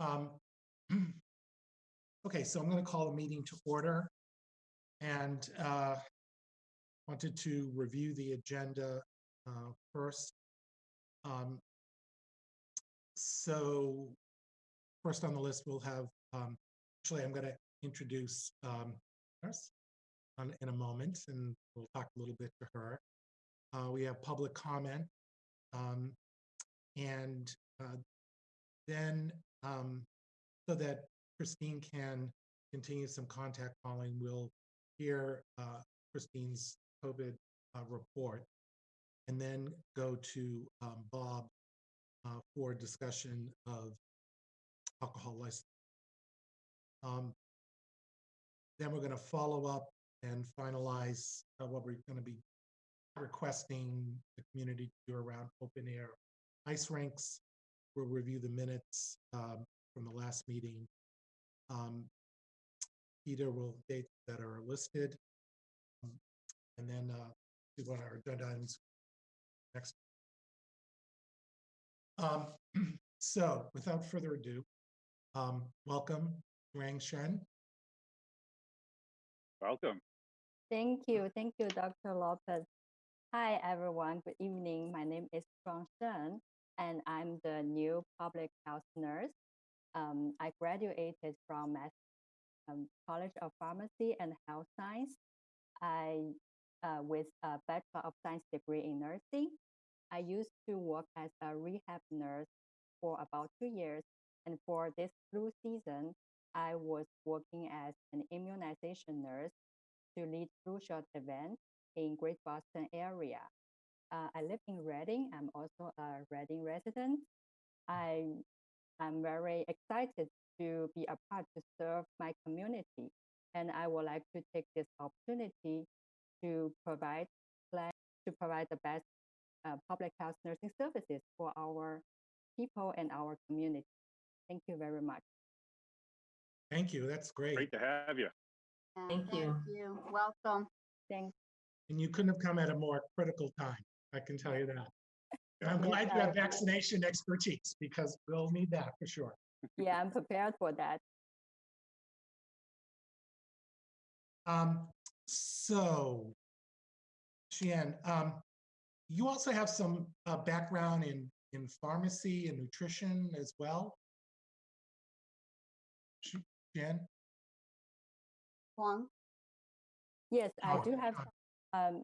Um, Okay, so I'm going to call the meeting to order. And uh, wanted to review the agenda uh, first. Um, So first on the list, we'll have, um, actually, I'm going to introduce um, nurse on- in a moment, and we'll talk a little bit to her. Uh, We have public comment. um, And uh, then, um, so that Christine can continue some contact calling, we'll hear uh, Christine's COVID uh, report and then go to um, Bob uh, for discussion of alcohol license. Um, Then we're going to follow up and finalize uh, what we're going to be requesting the community to do around open air ice rinks. We'll review the minutes um, from the last meeting. Um, Peter will dates that are listed. um, And then uh, do what our agenda items next. Um, So without further ado, um, welcome, Shuang Shen. Welcome. Thank you. Thank you, Dr. Lopez. Hi, everyone. Good evening. My name is Shuang Shen, and I'm the new public health nurse. Um, I graduated from Mass um, College of Pharmacy and Health Science. I uh, with a Bachelor of Science degree in nursing. I used to work as a rehab nurse for about two years, and for this flu season, I was working as an immunization nurse to lead flu shot event in Great Boston area. Uh, I live in Reading. I'm also a Reading resident. I I'm very excited to be a part to serve my community, and I would like to take this opportunity to provide plan to provide the best uh, public health nursing services for our people and our community. Thank you very much. Thank you, that's great. Great to have you. Yeah, Thank you. you. Welcome. Thank And you couldn't have come at a more critical time, I can tell you that. And I'm glad you have vaccination expertise because we'll need that for sure. yeah, I'm prepared for that. Um, so, Xian, um, you also have some uh, background in in pharmacy and nutrition as well. Shi- Xian, Huang. Yes, I Oh, do have um,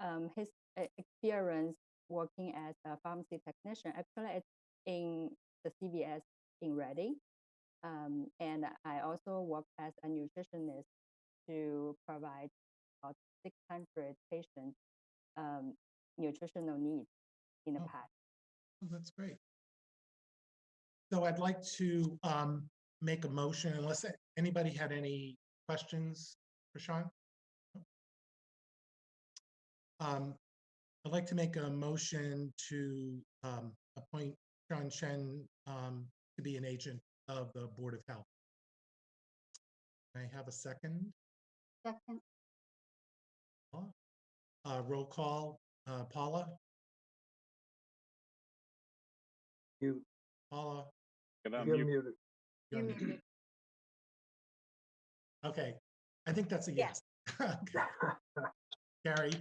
um, his uh, experience working as a pharmacy technician. Actually, it's in the CVS in Reading. Um, and I also work as a nutritionist to provide about 600 patients um, nutritional needs in the Oh. past. Oh, that's great. So I'd like to um, make a motion unless anybody had any questions for Sean. Um, I'd like to make a motion to um, appoint Shuang Shen um, to be an agent of the Board of Health. Can I have a second? Second. Uh, Roll call, uh, Paula? You, Paula? Can you're unmute. muted. you're You're muted. muted. Okay, I think that's a yes. Yes. Okay. Carrie?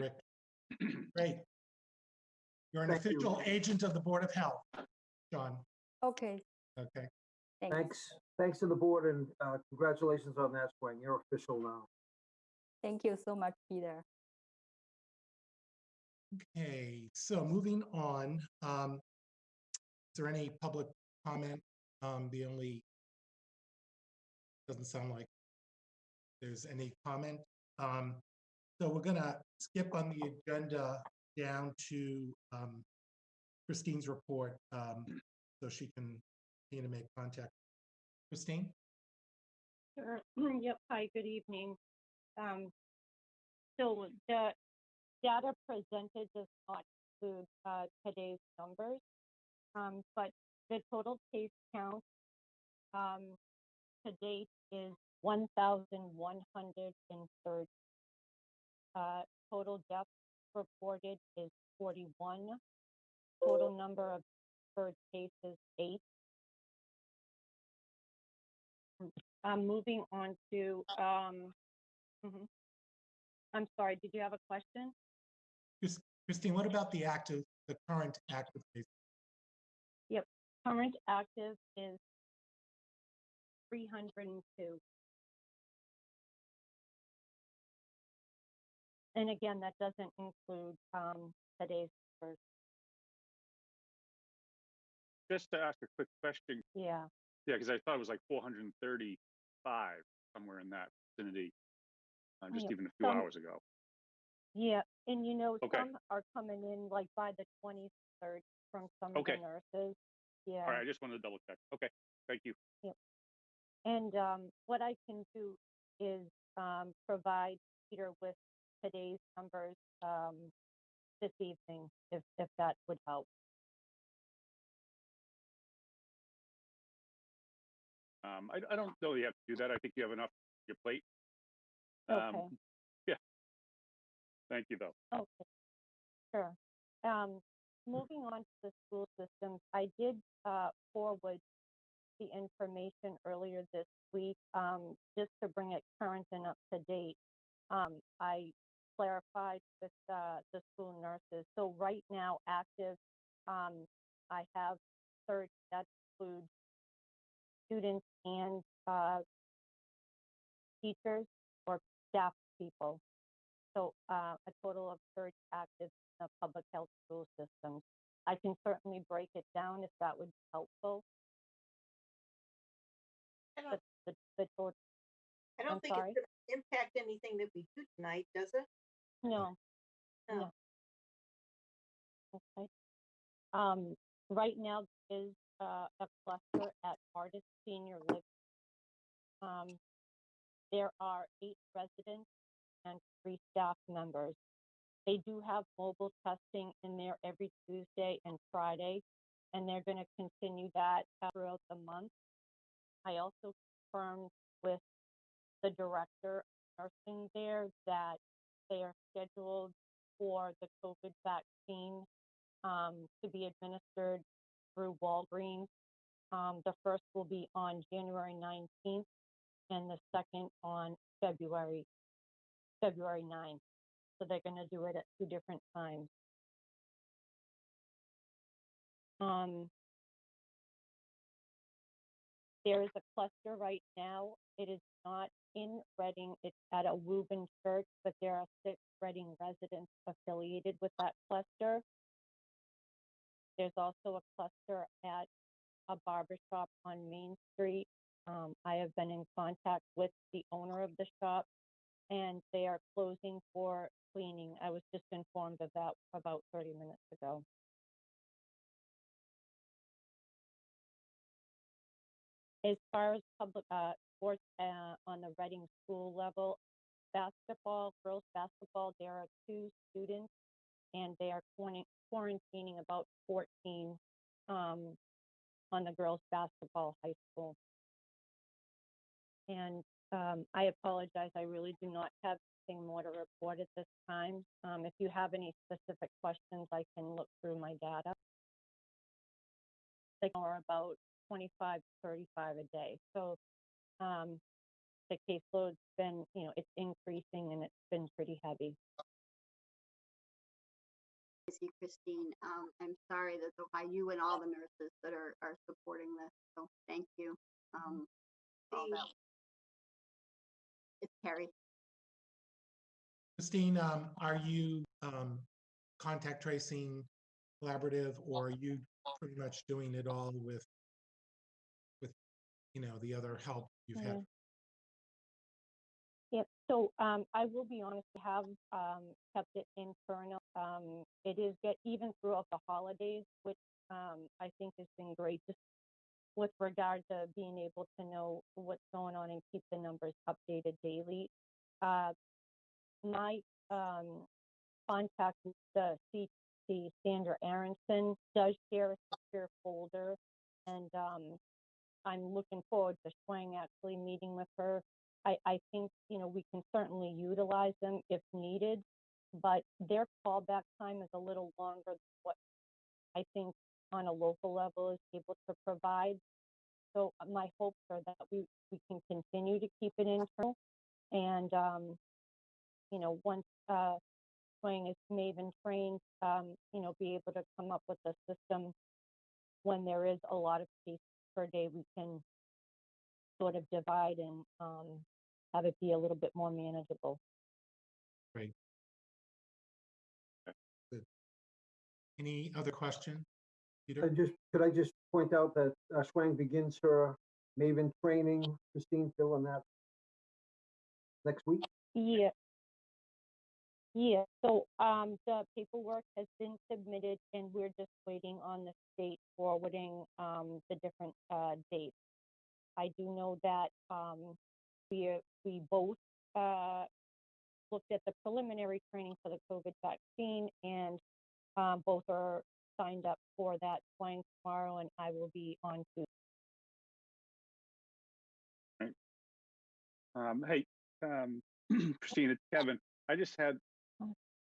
Yes. Great. You're an Thank you. official agent of the Board of Health, John. Okay, Okay, thanks. Thanks, thanks to the board and uh, congratulations on that, Shuang. You're official now. Thank you so much, Peter. okay, so moving on. um, Is there any public comment? Um, The only, doesn't sound like there's any comment. Um, So we're gonna skip on the agenda down to um, Christine's report, um, so she can continue to make contact. Christine? Sure. Yep. Hi, good evening. Um, So the data presented does not include uh, today's numbers, um, but the total case count um, to date is 1,130 uh, total deaths reported is 41. Total number of bird cases, eight. Um, moving on to, um, mm -hmm. I'm sorry, did you have a question? Christine, what about the active, the current active cases? Yep, current active is 302. And again, that doesn't include, um, today's first, Just to ask a quick question, yeah. yeah, because I thought it was like four hundred and thirty-five, somewhere in that vicinity, uh, just Yeah, even a few some- hours ago. Yeah, and you know, Okay. some are coming in like by the twenty-third from some of the Okay. nurses. Yeah. All right, I just wanted to double check. Okay, thank you. And um, what I can do is um, provide Peter with today's numbers um, this evening, if, if that would help. Um, I, I don't know you have to do that. I think you have enough on your plate. Okay. Um, Yeah. Thank you, though. Okay, sure. Um, moving on to the school systems, I did uh, forward the information earlier this week, um, just to bring it current and up to date. Um, I clarified with uh, the school nurses. So right now, active, um, I have third, that includes students and uh, teachers or staff people. So uh, a total of 30 active in the public health school systems. I can certainly break it down if that would be helpful. I don't, the, the total, I don't think sorry? it's gonna impact anything that we do tonight, does it? No, No. no. Okay. Um, right now is uh, a cluster at Artis Senior Living. Um, there are eight residents and three staff members. They do have mobile testing in there every Tuesday and Friday, and they're going to continue that throughout the month. I also confirmed with the director of nursing there that they are scheduled for the COVID vaccine um, to be administered through Walgreens. Um, the first will be on January 19th and the second on February February 9th. So they're going to do it at two different times. Um, there is a cluster right now. It is not in Reading. It's at a Reuben church, but there are six Reading residents affiliated with that cluster. There's also a cluster at a barbershop on Main Street. Um, I have been in contact with the owner of the shop and they are closing for cleaning. I was just informed of that about 30 minutes ago. As far as public uh, sports uh, on the Reading school level, basketball, girls basketball, there are two students and they are quarantining about 14 um, on the girls basketball high school. And um, I apologize, I really do not have anything more to report at this time. Um, if you have any specific questions, I can look through my data. Are about 25, to 35 a day. So um, the caseload's been, you know, it's increasing and it's been pretty heavy. I see Christine. Um, I'm sorry that the, by you and all the nurses that are, are supporting this. So thank you. Um, all The- that. It's Carrie. Christine, um, are you, um, contact tracing collaborative or are you pretty much doing it all with, with, you know, the other help you've had? Mhm. Yep. So um, I will be honest, we have um, kept it internal. Um, it is get even throughout the holidays, which um, I think has been great, just with regard to being able to know what's going on and keep the numbers updated daily. Uh, my um, contact with the CT, Sandra Aronson, does share a secure folder, and um, I'm looking forward to Shuang actually meeting with her. I, I think, you know, we can certainly utilize them if needed, but their callback time is a little longer than what I think on a local level is able to provide. So uh, my hopes are that we, we can continue to keep it internal and, um, you know, once, uh, Shuang is Maven trained, um, you know, be able to come up with a system when there is a lot of cases per day, we can sort of divide and, um, have it be a little bit more manageable. Great. Any other question? I just, could I just point out that uh, Shuang begins her Maven training, Christine, Phil, on that next week? Yeah. Yeah, so um the paperwork has been submitted and we're just waiting on the state forwarding um the different uh dates. I do know that um we we both uh looked at the preliminary training for the COVID vaccine and um both are signed up for that flying tomorrow and I will be on to Um, hey, um, Christine, it's Kevin. I just had.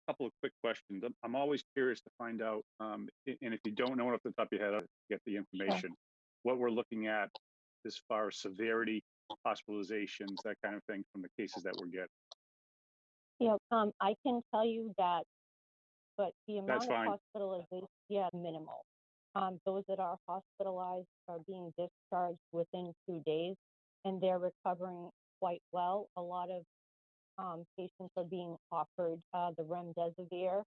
Couple of quick questions. I'm, I'm always curious to find out, um, and if you don't know it off the top of your head, I'll get the information. What we're looking at as far as severity, hospitalizations, that kind of thing from the cases that we're getting. Yeah, um, I can tell you that, but the amount of fine. hospitalization, yeah, minimal. Um, those that are hospitalized are being discharged within two days and they're recovering quite well. A lot of, um, patients are being offered, uh, the remdesivir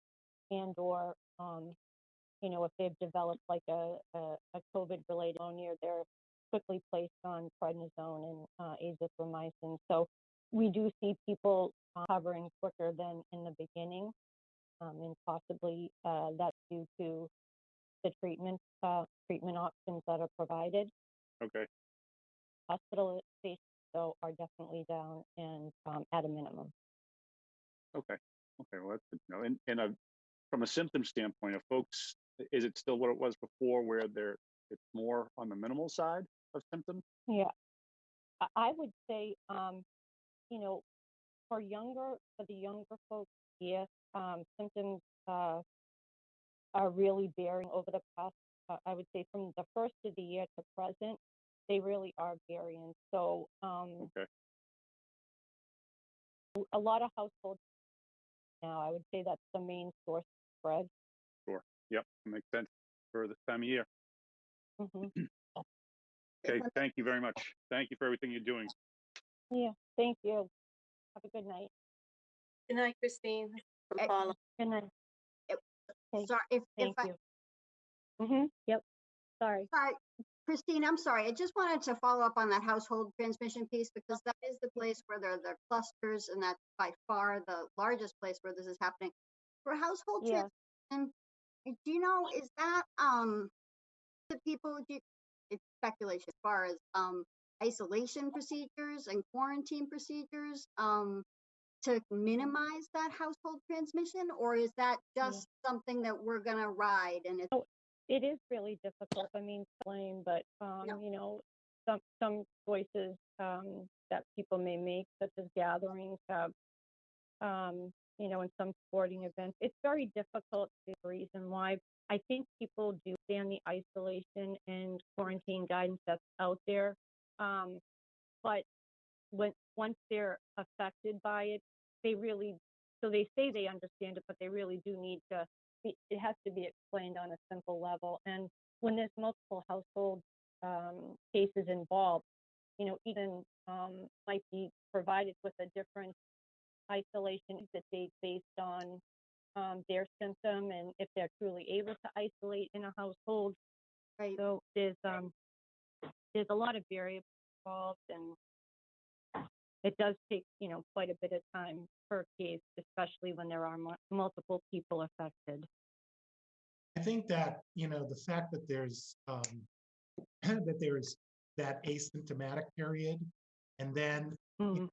and or, um, you know, if they've developed like a, a, a COVID-related pneumonia, they're quickly placed on prednisone and, uh, azithromycin. So we do see people uh, recovering quicker than in the beginning. Um, and possibly uh, that's due to the treatment uh, treatment options that are provided. Okay, Hospitalizations though are definitely down and um, at a minimum. okay, okay, well, that's good to know. And, and, uh, from a symptom standpoint, of folks, is it still what it was before where they're, it's more on the minimal side of symptoms? Yeah, I, I would say, um, you know, for younger, for the younger folks, yes, um, symptoms uh, are really bearing over the past. Uh, I would say from the first of the year to present, they really are varying. So, um, Okay, a lot of households now, I would say that's the main source of spread. sure. Yep, makes sense for this time of year. hmm Okay, thank you very much. Thank you for everything you're doing. Yeah, thank you. Have a good night. Good night, Christine. From Eh, Good night. Okay, Sorry, if, if thank I, you. Mm-hmm. Yep. Sorry. sorry, Christine, I'm sorry. I just wanted to follow up on that household transmission piece because that is the place where there are the clusters and that's by far the largest place where this is happening. For household Yeah. transmission, do you know, is that, um, the people, do you, it's speculation as far as, um, isolation procedures and quarantine procedures, um, to minimize that household transmission, or is that Yeah. just something that we're gonna ride and it's it is really difficult. I mean, to blame, but um, Yeah. you know, some some choices um, that people may make, such as gatherings, have, um, you know, in some sporting events, it's very difficult. The reason why I think people do stand the isolation and quarantine guidance that's out there, um, but when once they're affected by it, they really so they say they understand it, but they really do need to be, it has to be explained on a simple level. And when there's multiple household um, cases involved, you know, even um, might be provided with a different isolation exit date based on um, their symptom and if they're truly able to isolate in a household. right? So there's um, there's a lot of variables involved, and it does take you know quite a bit of time per case, especially when there are mu- multiple people affected. I think that, you know, the fact that there's, um, that there's that asymptomatic period, and then Mm,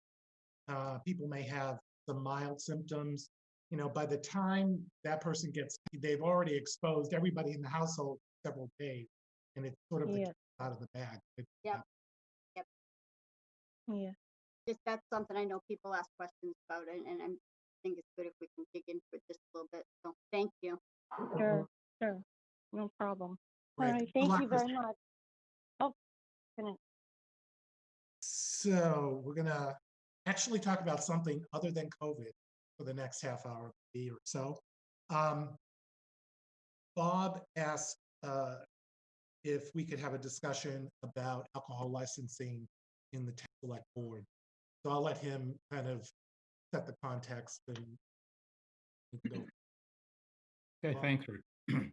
uh, people may have some mild symptoms. You know, by the time that person gets, they've already exposed everybody in the household several days, and it's sort of Yeah. cat out of the bag. It- Yep. yeah. Just that's something I know people ask questions about, and, and I'm- I think it's good if we can dig into it just a little bit. So thank you. Sure, sure. No problem. Right, right, thank you very much. Oh, goodness. So we're gonna actually talk about something other than COVID for the next half hour or so. Um, Bob asked uh, if we could have a discussion about alcohol licensing in the town select board. So I'll let him kind of set the context and. we can go Okay, thanks, Rick.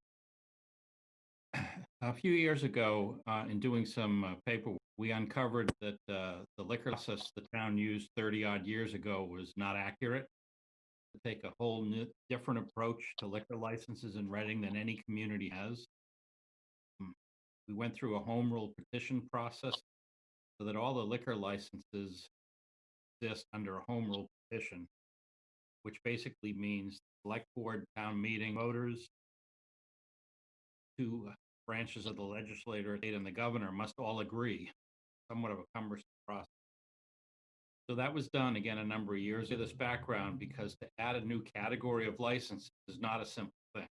A few years ago, uh, in doing some uh, paperwork, we uncovered that uh, the liquor process the town used 30 odd years ago was not accurate. To take a whole new, different approach to liquor licenses in Reading than any community has. Mm, We went through a home rule petition process so that all the liquor licenses exist under a home rule petition, which basically means select board, town meeting, voters, two branches of the legislature, state and the governor must all agree, somewhat of a cumbersome process. So that was done again a number of years of this background because to add a new category of license is not a simple thing.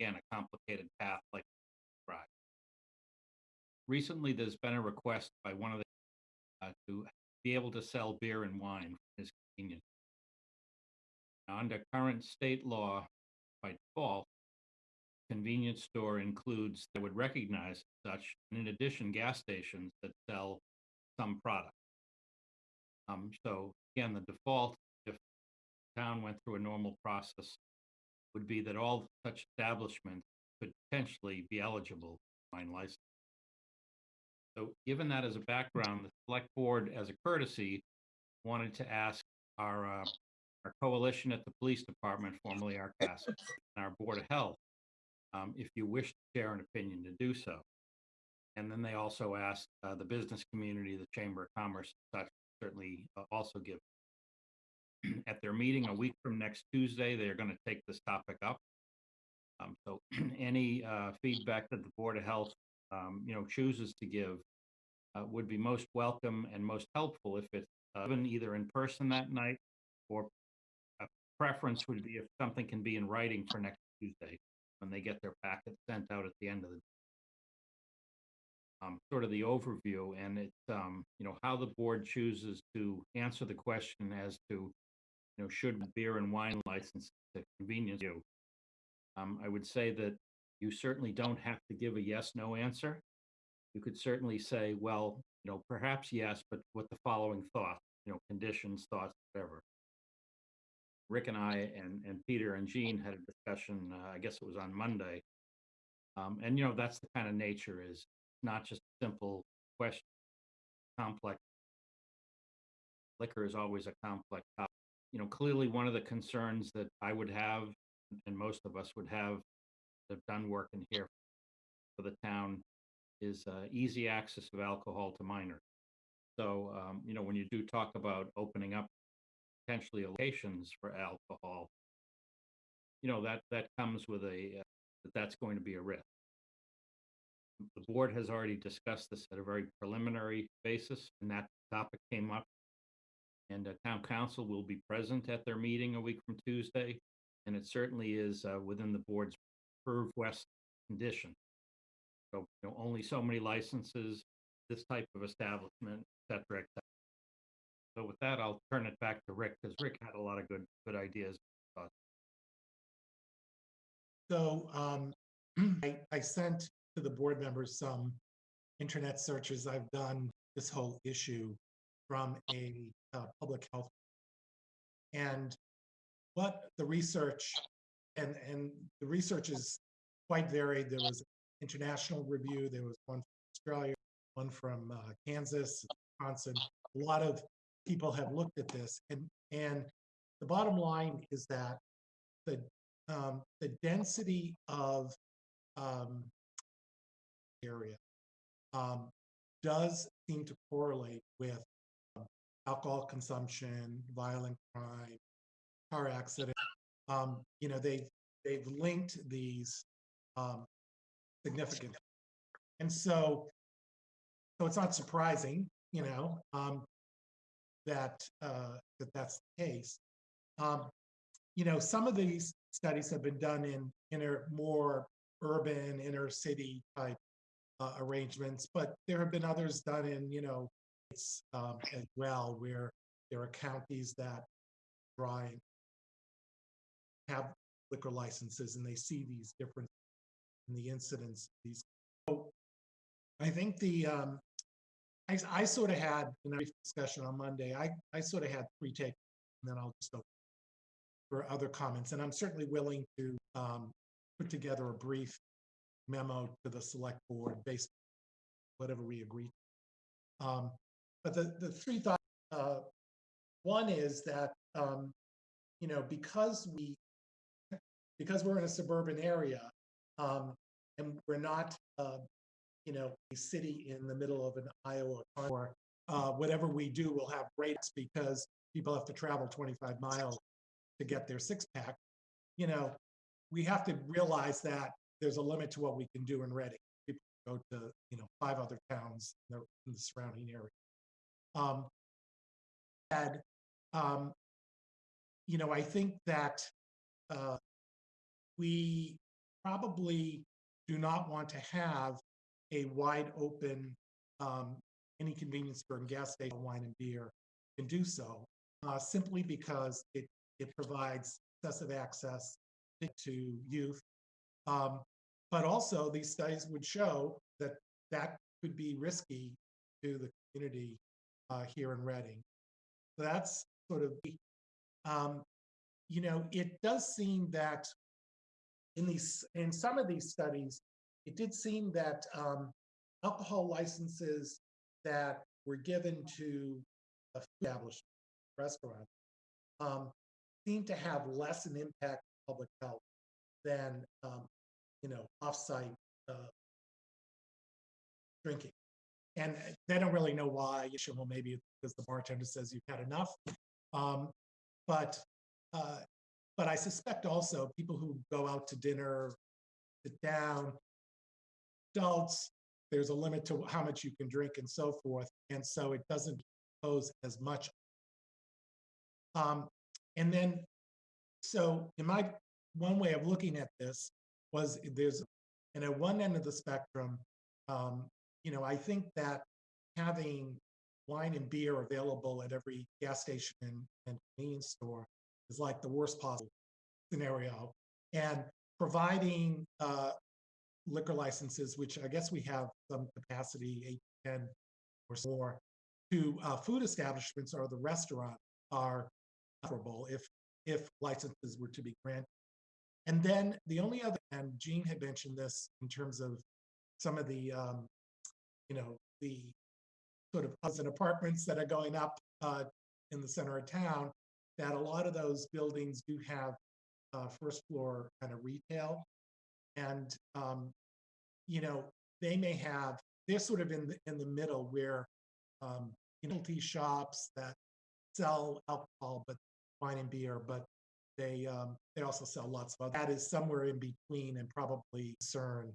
Again, a complicated path like right. Recently, there's been a request by one of the uh, to be able to sell beer and wine for his convenience. Under current state law, by default, convenience store includes, that would recognize such, and in addition, gas stations that sell some product. Um, so again, the default, if town went through a normal process, would be that all such establishments could potentially be eligible for wine license. So given that as a background, the select board, as a courtesy, wanted to ask our, uh, our coalition at the police department, formerly our CAS, and our Board of Health, um, if you wish to share an opinion to do so. And then they also asked uh, the business community, the Chamber of Commerce, such, certainly uh, also give. At their meeting a week from next Tuesday, they're going to take this topic up. Um, So any uh, feedback that the Board of Health, um, you know, chooses to give uh, would be most welcome and most helpful if it's uh, given either in person that night or a preference would be if something can be in writing for next Tuesday when they get their packet sent out at the end of the um, sort of the overview and it's, um, you know, how the board chooses to answer the question as to, you know, should beer and wine license to convenience you? Um, I would say that you certainly don't have to give a yes, no answer. You could certainly say, well, you know, perhaps yes, but with the following thoughts, you know, conditions, thoughts, whatever. Rick and I and, and Peter and Jean had a discussion, uh, I guess it was on Monday. Um, and you know, that's the kind of nature is not just simple question, complex. Liquor is always a complex topic. You know, clearly one of the concerns that I would have and most of us would have have done work in here for the town is uh, easy access of alcohol to minors. So, um, you know, when you do talk about opening up potentially locations for alcohol, you know, that, that comes with a, uh, that that's going to be a risk. The board has already discussed this at a very preliminary basis, and that topic came up. And uh, town council will be present at their meeting a week from Tuesday, and it certainly is uh, within the board's Perv West condition. So, you know, only so many licenses, this type of establishment, et cetera, et cetera. So with that, I'll turn it back to Rick, because Rick had a lot of good, good ideas. So um, I, I sent to the board members some internet searches I've done this whole issue from a uh, public health. And what the research and, and the research is quite varied. There was international review, there was one from Australia, one from uh, Kansas, Wisconsin. A lot of people have looked at this and, and the bottom line is that the um, the density of um, area um, does seem to correlate with um, alcohol consumption, violent crime, car accident. Um, you know, they they've linked these um, significantly, and so so it's not surprising, you know, um, that uh, that that's the case. Um, you know, some of these studies have been done in in a more urban inner city type uh, arrangements, but there have been others done in, you know, it's um, as well where there are counties that try and have liquor licenses and they see these different in the incidents of these. So I think the um, I, I sort of had in brief discussion on Monday. I I sort of had three take, and then I'll just open for other comments. And I'm certainly willing to um, put together a brief memo to the select board based on whatever we agree. Um, but the the three thoughts. Uh, one is that um, you know because we because we're in a suburban area um, and we're not uh, you know a city in the middle of an Iowa or uh, whatever we do will have rates because people have to travel 25 miles to get their six pack. You know, we have to realize that there's a limit to what we can do in Reading. People go to you know five other towns in the, in the surrounding area. Um, and um, you know, I think that uh, we probably do not want to have a wide open um, any convenience store and gas station, wine and beer can do so uh, simply because it it provides excessive access to youth. Um, but also, these studies would show that that could be risky to the community uh, here in Reading. So that's sort of, um, you know, it does seem that in these, in some of these studies, it did seem that um, alcohol licenses that were given to established restaurant um, seem to have less an impact on public health than, um, you know, offsite uh, drinking. And they don't really know why. You should, well, maybe because the bartender says you've had enough. Um, but uh, but I suspect also people who go out to dinner, sit down, adults, there's a limit to how much you can drink and so forth. And so it doesn't pose as much. Um, and then, so in my, one way of looking at this was there's, and at one end of the spectrum, um, you know, I think that having wine and beer available at every gas station and, and convenience store is like the worst possible scenario. And providing uh, liquor licenses, which I guess we have some capacity, eight, 10 or more, to uh, food establishments or the restaurant are preferable if if licenses were to be granted. And then the only other, and Jean had mentioned this in terms of some of the, um, you know, the sort of housing apartments that are going up uh, in the center of town, that a lot of those buildings do have uh, first floor kind of retail. And, um, you know, they may have, they're sort of in the, in the middle where, um, you know, tea shops that sell alcohol, but wine and beer, but they, um, they also sell lots of, other- that is somewhere in between and probably CERN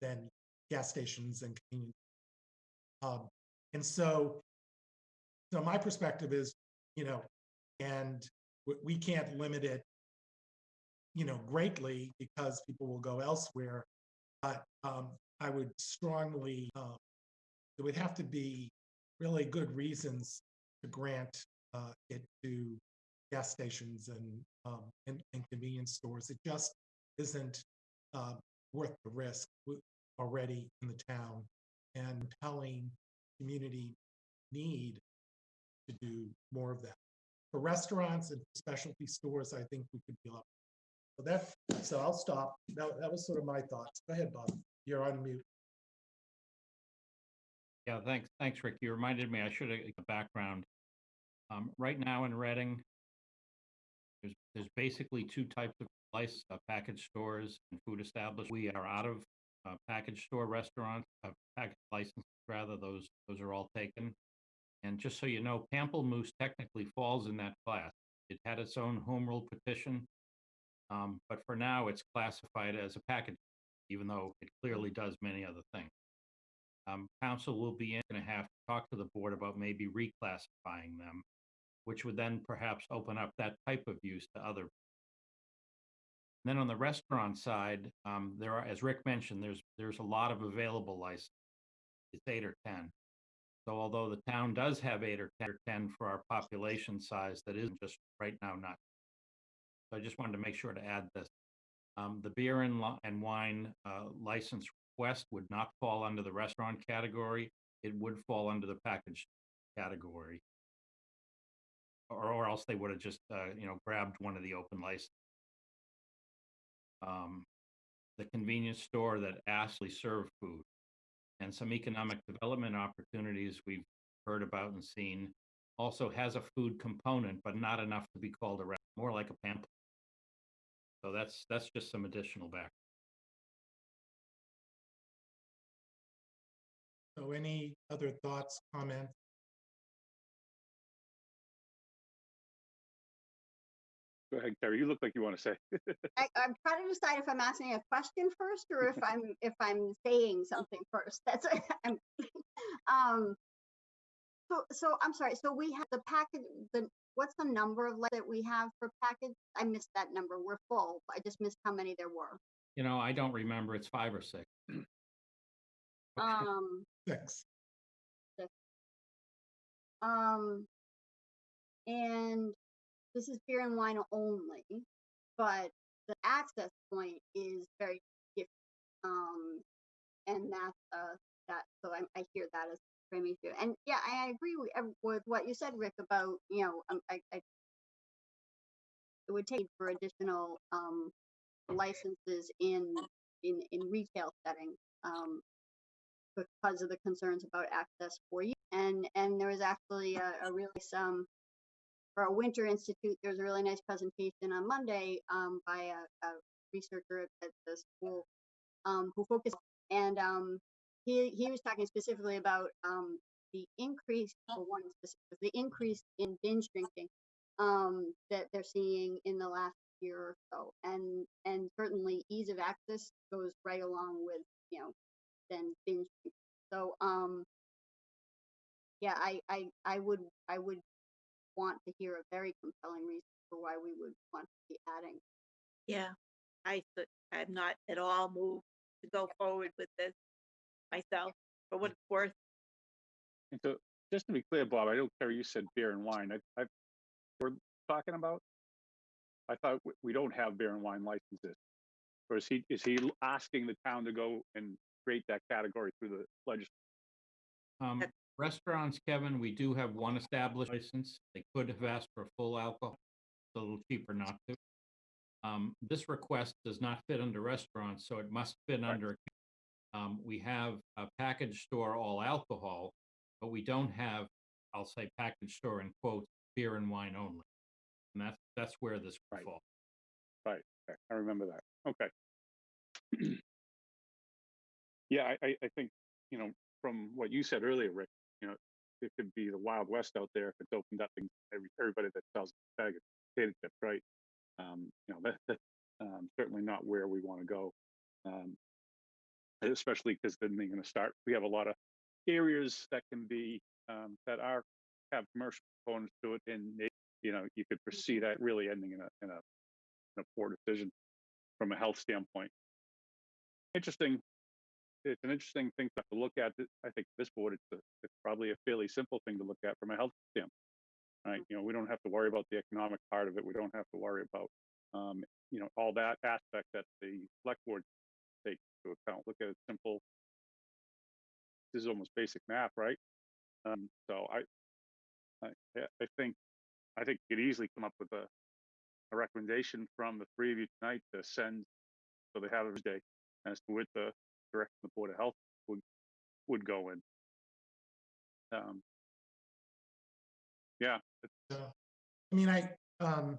than gas stations and convenience. Um, and so, so my perspective is, you know, and we, can't limit it, you know, greatly because people will go elsewhere. But um, I would strongly, um, it would have to be really good reasons to grant uh, it to gas stations and, um, and, and convenience stores. It just isn't uh, worth the risk already in the town and compelling community need to do more of that. For restaurants and specialty stores, I think we could be up. So that, so I'll stop. That, that was sort of my thoughts. Go ahead, Bob. You're on mute. Yeah, thanks, thanks, Rick. You reminded me, I should have a background. Um, right now in Reading, there's, there's basically two types of license, uh, package stores and food establishments. We are out of, uh, package store restaurants, uh, package licenses, rather, those, those are all taken. And just so you know, Pamplemousse technically falls in that class. It had its own home rule petition. Um, but for now, it's classified as a package, even though it clearly does many other things. Um, council will be going to have to talk to the board about maybe reclassifying them, which would then perhaps open up that type of use to other Then on the restaurant side, um, there are, as Rick mentioned, there's, there's a lot of available licenses. It's eight or 10. So although the town does have eight or 10 or 10 for our population size, that isn't just right now not. So I just wanted to make sure to add this. Um, the beer and, and wine, uh, license request would not fall under the restaurant category. It would fall under the package category. Or, or else they would have just, uh, you know, grabbed one of the open licenses um, the convenience store that actually served food and some economic development opportunities we've heard about and seen also has a food component, but not enough to be called a restaurant, more like a pamphlet. So that's, that's just some additional back. So any other thoughts, comments? Go ahead, Carrie. You look like you want to say. I, I'm trying to decide if I'm asking a question first or if I'm, if I'm saying something first. That's, I'm, um, so, so I'm sorry. So we have the package, the, what's the number of like that we have for package? I missed that number. We're full. I just missed how many there were. You know, I don't remember, it's five or six. Um, Six. um, and this is beer and wine only, but the access point is very different. Um, and that's, uh, that, so I, I hear that as frame issue. And yeah, I agree with, with what you said, Rick, about, you know, um, I, I, it would take for additional, um, licenses in, in, in retail settings. Um, because of the concerns about access for you. And and there was actually a, a really some for our Winter Institute. There was a really nice presentation on Monday um, by a, a researcher at, the school um, who focused and um, he he was talking specifically about um, the increase one specific the increase in binge drinking um, that they're seeing in the last year or so, and and certainly ease of access goes right along with you know than binge drinking. So um yeah, I I I would I would want to hear a very compelling reason for why we would want to be adding. Yeah, I, th- I'm not at all moved to go forward with this myself, for what it's worth. And so, just to be clear, Bob, I don't care. you said beer and wine. I, I, we're talking about. I thought we- we don't have beer and wine licenses. Or is he, is he asking the town to go and create that category through the legislature? Um, That- restaurants, Kevin, we do have one established license. They could have asked for full alcohol. It's a little cheaper not to. Um, this request does not fit under restaurants, so it must fit Right. under. Um, we have a package store all alcohol, but we don't have, I'll say package store in quotes, beer and wine only. And that's, that's where this Right. fall. Right, okay, I remember that. Okay. Yeah, I, I, I think, you know, from what you said earlier, Rick, you know, it could be the Wild West out there if it's opened up and every, everybody that sells a bag of potato chips, right? Um, you know, that, that's um, certainly not where we want to go. Um, especially because then they're going to start, we have a lot of areas that can be, um, that are, have commercial components to it and, they- you know, you could foresee that really ending in a, in a, in a poor decision from a health standpoint. Interesting. It's an interesting thing to look at. I think this board, it's, a, it's probably a fairly simple thing to look at from a health standpoint. Right? You know, we don't have to worry about the economic part of it. We don't have to worry about, um, you know, all that aspect that the select board takes into account. Look at a simple. This is almost basic math, right? Um, so I, I, I think, I think you could easily come up with a, a recommendation from the three of you tonight to send, so they have every day, as to what the direction the Board of Health would, would go in. Um, yeah, Uh, I mean, I, um,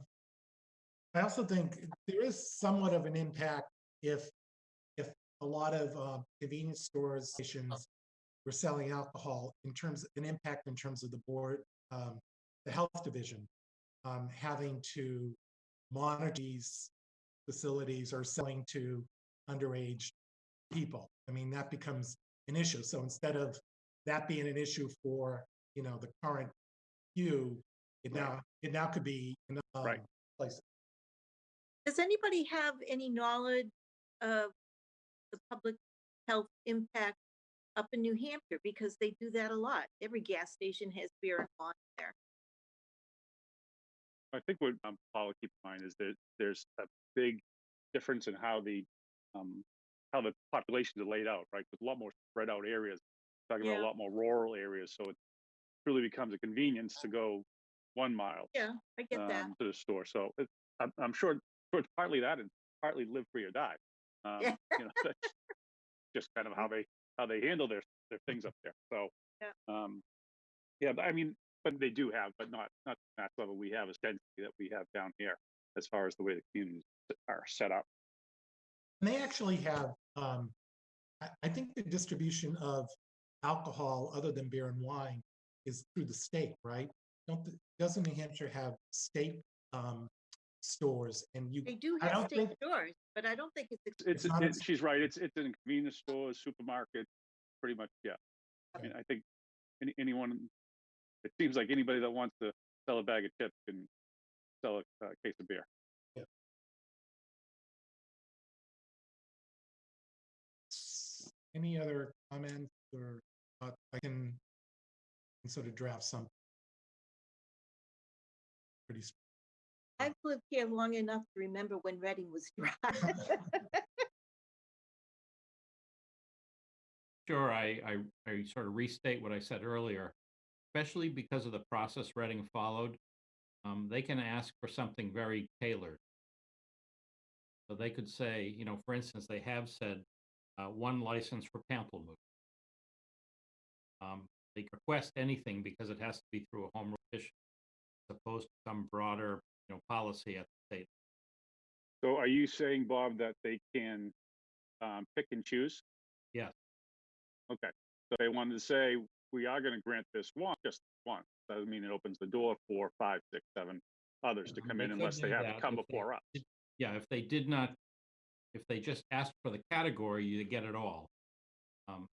I also think there is somewhat of an impact if, if a lot of, um, convenience stores, stations were selling alcohol in terms, an impact in terms of the board, um, the health division, um, having to monitor these facilities or selling to underage people. I mean, that becomes an issue. So instead of that being an issue for, you know, the current few, it Right. now, it now could be in um, Right. places. Does anybody have any knowledge of the public health impact up in New Hampshire? Because they do that a lot. Every gas station has beer and wine there. I think what um, Paul will keep in mind is that there's a big difference in how the um, how the populations are laid out, right? With a lot more spread out areas, talking about a lot more rural areas, so it really becomes a convenience to go one mile Yeah, I get that. um, to the store. So it, I'm, I'm sure, sure it's partly that and partly live free or die. Um, Yeah. you know, that's just kind of how they how they handle their their things up there. So Yeah. um, yeah, but I mean, but they do have, but not not to that level we have as density that we have down here as far as the way the communities are set up. And they actually have, um, I, I think the distribution of alcohol other than beer and wine is through the state, right? Don't, the- doesn't New Hampshire have state, um, stores and you, They do I have don't state think- stores, but I don't think it's. ex- It's, not it's she's right. It's it's in convenience stores, supermarkets, pretty much. Yeah. I mean, I think any, anyone. It seems like anybody that wants to sell a bag of chips can sell a uh, case of beer. Any other comments or, uh, I can can sort of draft some. Pretty, s- I've lived here long enough to remember when Reading was dry. Sure, I, I, I sort of restate what I said earlier, especially because of the process Reading followed. Um, they can ask for something very tailored. So they could say, you know, for instance, they have said, uh, one license for pamplemousse. Um, they request anything because it has to be through a home rule petition, as opposed to some broader, you know, policy at the state. So are you saying, Bob, that they can um, pick and choose? Yes. Okay. So they wanted to say, we are going to grant this one, just one. Doesn't mean it opens the door for five, six, seven others to Um, come in unless they have to come if they before us. Yeah, if they did not, if they just asked for the category, you get it all. Um,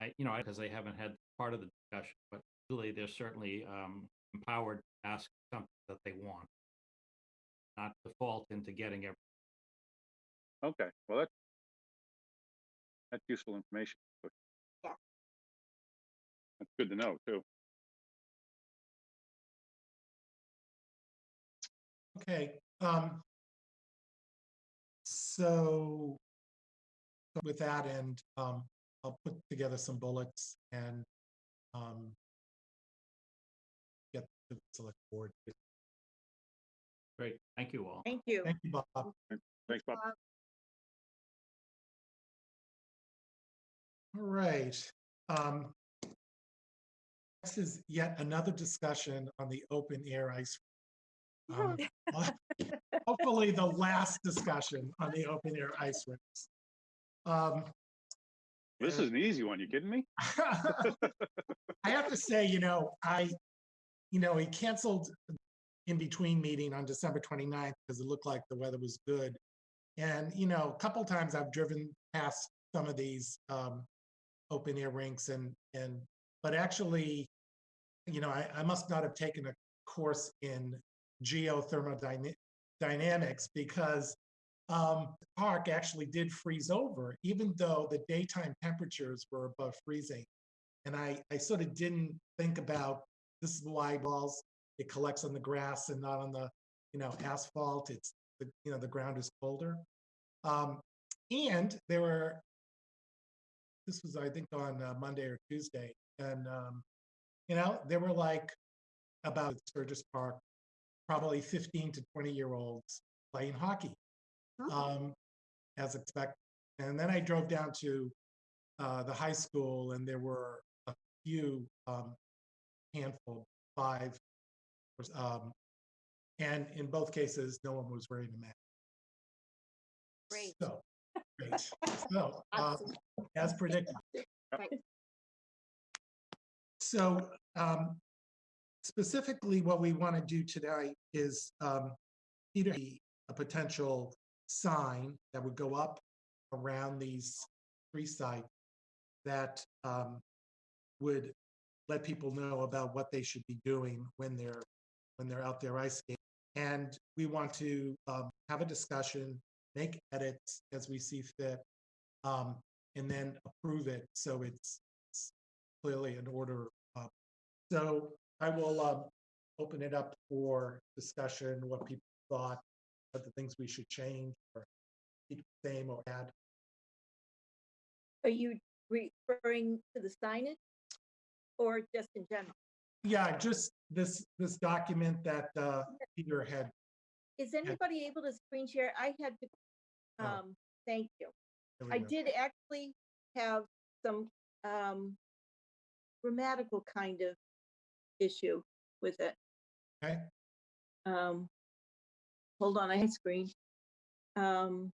I, you know, because they haven't had part of the discussion, but really they're certainly um, empowered to ask something that they want. Not default into getting everything. Okay, well, that's, that's useful information. Yeah. That's good to know, too. okay, um. So. so With that end, um, I'll put together some bullets and, um. Get the select board. Great, thank you all. Thank you. Thank you, Bob. Thanks, Bob. All right. um, This is yet another discussion on the open air ice. Um, Hopefully the last discussion on the open air ice rinks. Um, This is an easy one. You kidding me? I have to say, you know, I, you know, he canceled in between meeting on December 29th because it looked like the weather was good. And, you know, a couple times I've driven past some of these um, open air rinks and, and, but actually, you know, I, I must not have taken a course in geothermodynamics because um, the park actually did freeze over, even though the daytime temperatures were above freezing. And I, I sort of didn't think about, this is why balls, it collects on the grass and not on the, you know, asphalt. It's, the you know, the ground is colder. Um, and there were, this was, I think, on uh, Monday or Tuesday, and, um, you know, there were like about Sturges Park, probably 15 to 20 year olds playing hockey Oh. um, as expected. And then I drove down to uh, the high school, and there were a few um, handful, five, um, and in both cases, no one was wearing a mask. Great. So, great. So, uh, Awesome. as predicted. Right. So um, specifically, what we want to do today is um, either a potential sign that would go up around these three sites that um, would let people know about what they should be doing when they're when they're out there ice skating. And we want to um, have a discussion, make edits as we see fit, um, and then approve it so it's clearly an order. uh, So I will um, open it up for discussion, what people thought, what the things we should change or keep the same or add. Are you referring to the signage? Or just in general? Yeah, just this, this document that uh, Peter had. Is anybody able to screen share? I had to, Oh. um, thank you. I go. did actually have some, um, grammatical kind of issue with it. Okay, Um, hold on, I had screen. Um.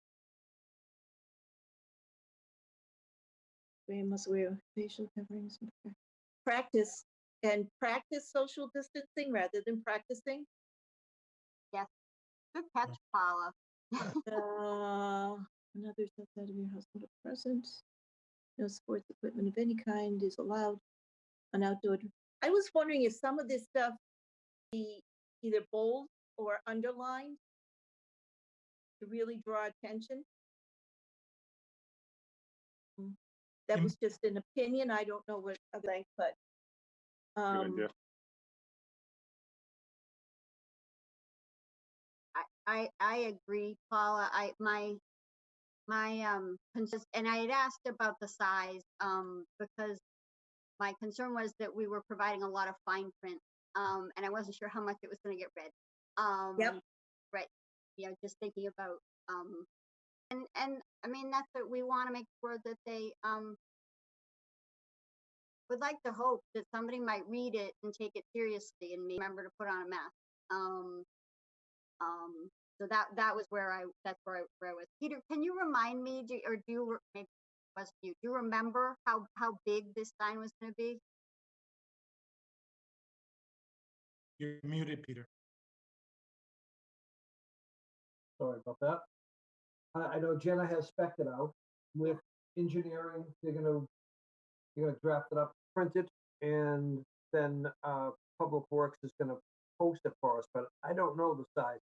We must wear facial coverings. Practice and practice social distancing rather than practicing. Yes. Good catch, Paula. Uh, another outside of your household or presence. No sports equipment of any kind is allowed An outdoor. I was wondering if some of this stuff be either bold or underlined to really draw attention. Mm, That was just an opinion. I don't know what other, think, but Good um, idea. I, I, I agree, Paula. I, my, my, um, and I had asked about the size, um, because my concern was that we were providing a lot of fine print, um, and I wasn't sure how much it was gonna get read. Um, right, you know, just thinking about, um, and, and, I mean, that's what we wanna make sure that they, um, would like to hope that somebody might read it and take it seriously and remember to put on a mask. Um, um, so that, that was where I, that's where I, where I was. Peter, can you remind me, do, or do you, maybe was you, do you remember how, how big this sign was gonna be? you're muted, Peter. Sorry about that. I, I know Jenna has spec'd it out with engineering. They're gonna, they're gonna draft it up, print it, and then, uh, Public Works is gonna post it for us, but I don't know the size.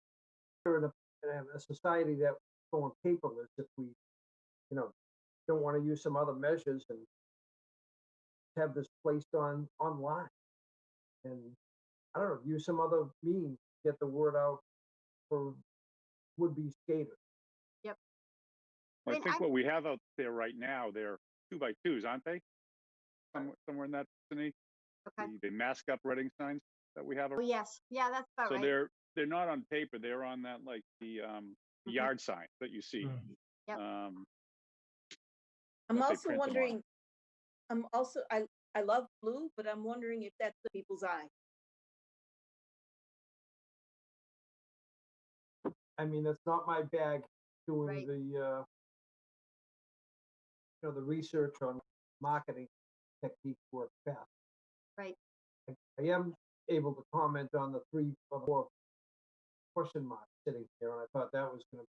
We're in a, in a society that going paperless if we, you know, don't wanna use some other measures and have this placed on, online. And, I don't know, use some other means, to get the word out for would-be skaters. Yep. I mean, think I- what we have out there right now, they're two by twos, aren't they? Somewhere, somewhere in that vicinity, Okay, the, the mask up reading signs that we have. oh, yes, yeah, that's about So right. they're, they're not on paper, they're on that, like, the, um, the Mhm. yard sign that you see. Mm. Yep. Um, I'm that they also print them on. wondering, I'm also, I, I love blue, but I'm wondering if that's the people's eye. I mean, that's not my bag doing Right. the, uh, you know, the research on marketing techniques work best. Right. I I am able to comment on the three or four question marks sitting here, and I thought that was gonna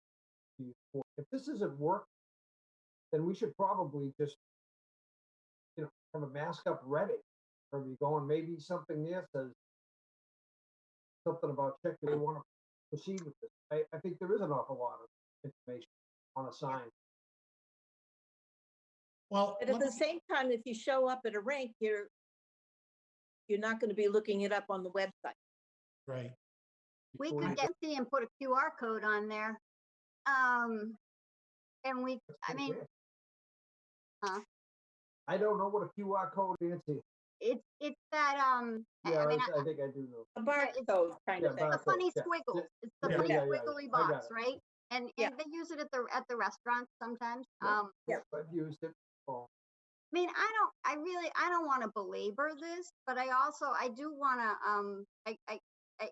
be, important. if this isn't work, then we should probably just, you know, have a mask up ready, or we going, maybe something there says something about check, do they wanna proceed with this? I, I think there is an awful lot of information on a sign. Well, But at the me- same time, if you show up at a rink, you're, you're not gonna be looking it up on the website. right, We before could get the and put a QR code on there. Um, and we, I mean, weird. Huh? I don't know what a QR code is. it's, it's that, um, I- Yeah, I mean, I, I think I do know. A it's- barcode kind Yeah, of thing. the barcode, funny yeah, squiggles. It's the Yeah, funny yeah, yeah, squiggly I got box, it. right? And, Yeah. and they use it at the, at the restaurants sometimes. Yeah. Um, Yeah. I've used it. Oh, I mean, I don't, I really, I don't want to belabor this, but I also, I do want to, um, I, I, I,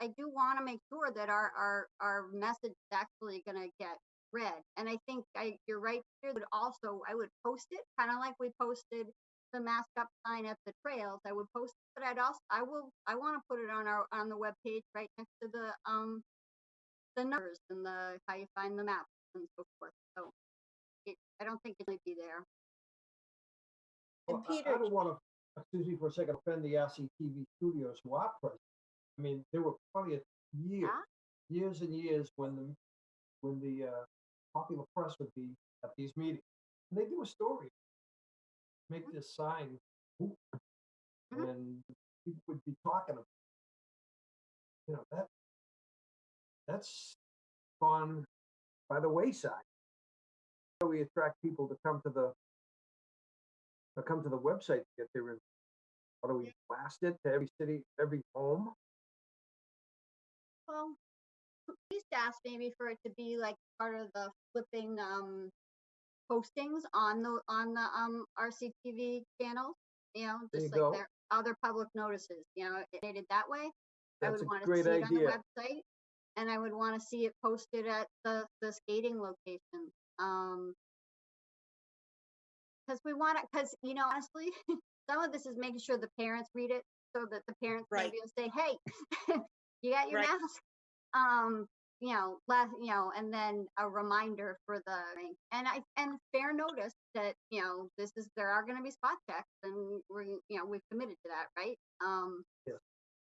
I do want to make sure that our, our, our message is actually going to get read. And I think I, you're right, Peter, that also, I would post it, kind of like we posted the mask up sign at the trails. I would post, it, but I'd also, I will, I want to put it on our, on the webpage right next to the, um, the numbers and the, how you find the maps and so forth. So it, I don't think it'll be there. And well, I- I don't wanna, excuse me for a second, offend the RCTV studios who are present. I mean, there were plenty of years, Ah. years and years when the, when the, uh, popular press would be at these meetings. And they do a story. Make this sign. Mhm. And people would be talking. about You know, that, that's gone by the wayside. How do we attract people to come to the, to come to the website to get their, in- how do we blast it to every city, every home? Well, please ask maybe for it to be like part of the flipping, um, postings on the, on the, um, RCTV channel. You know, just you like go. their other public notices, you know, it made it that way. I would want to great see it on the website. And I would want to see it posted at the, the skating location. Um, because we want it, because, you know, honestly, some of this is making sure the parents read it so that the parents Right. maybe will say, hey, you got your Right. mask. Um, you know, last, you know, and then a reminder for the, and I, and fair notice that, you know, this is, there are gonna be spot checks and we're, you know, we've committed to that, right? Um, Yes.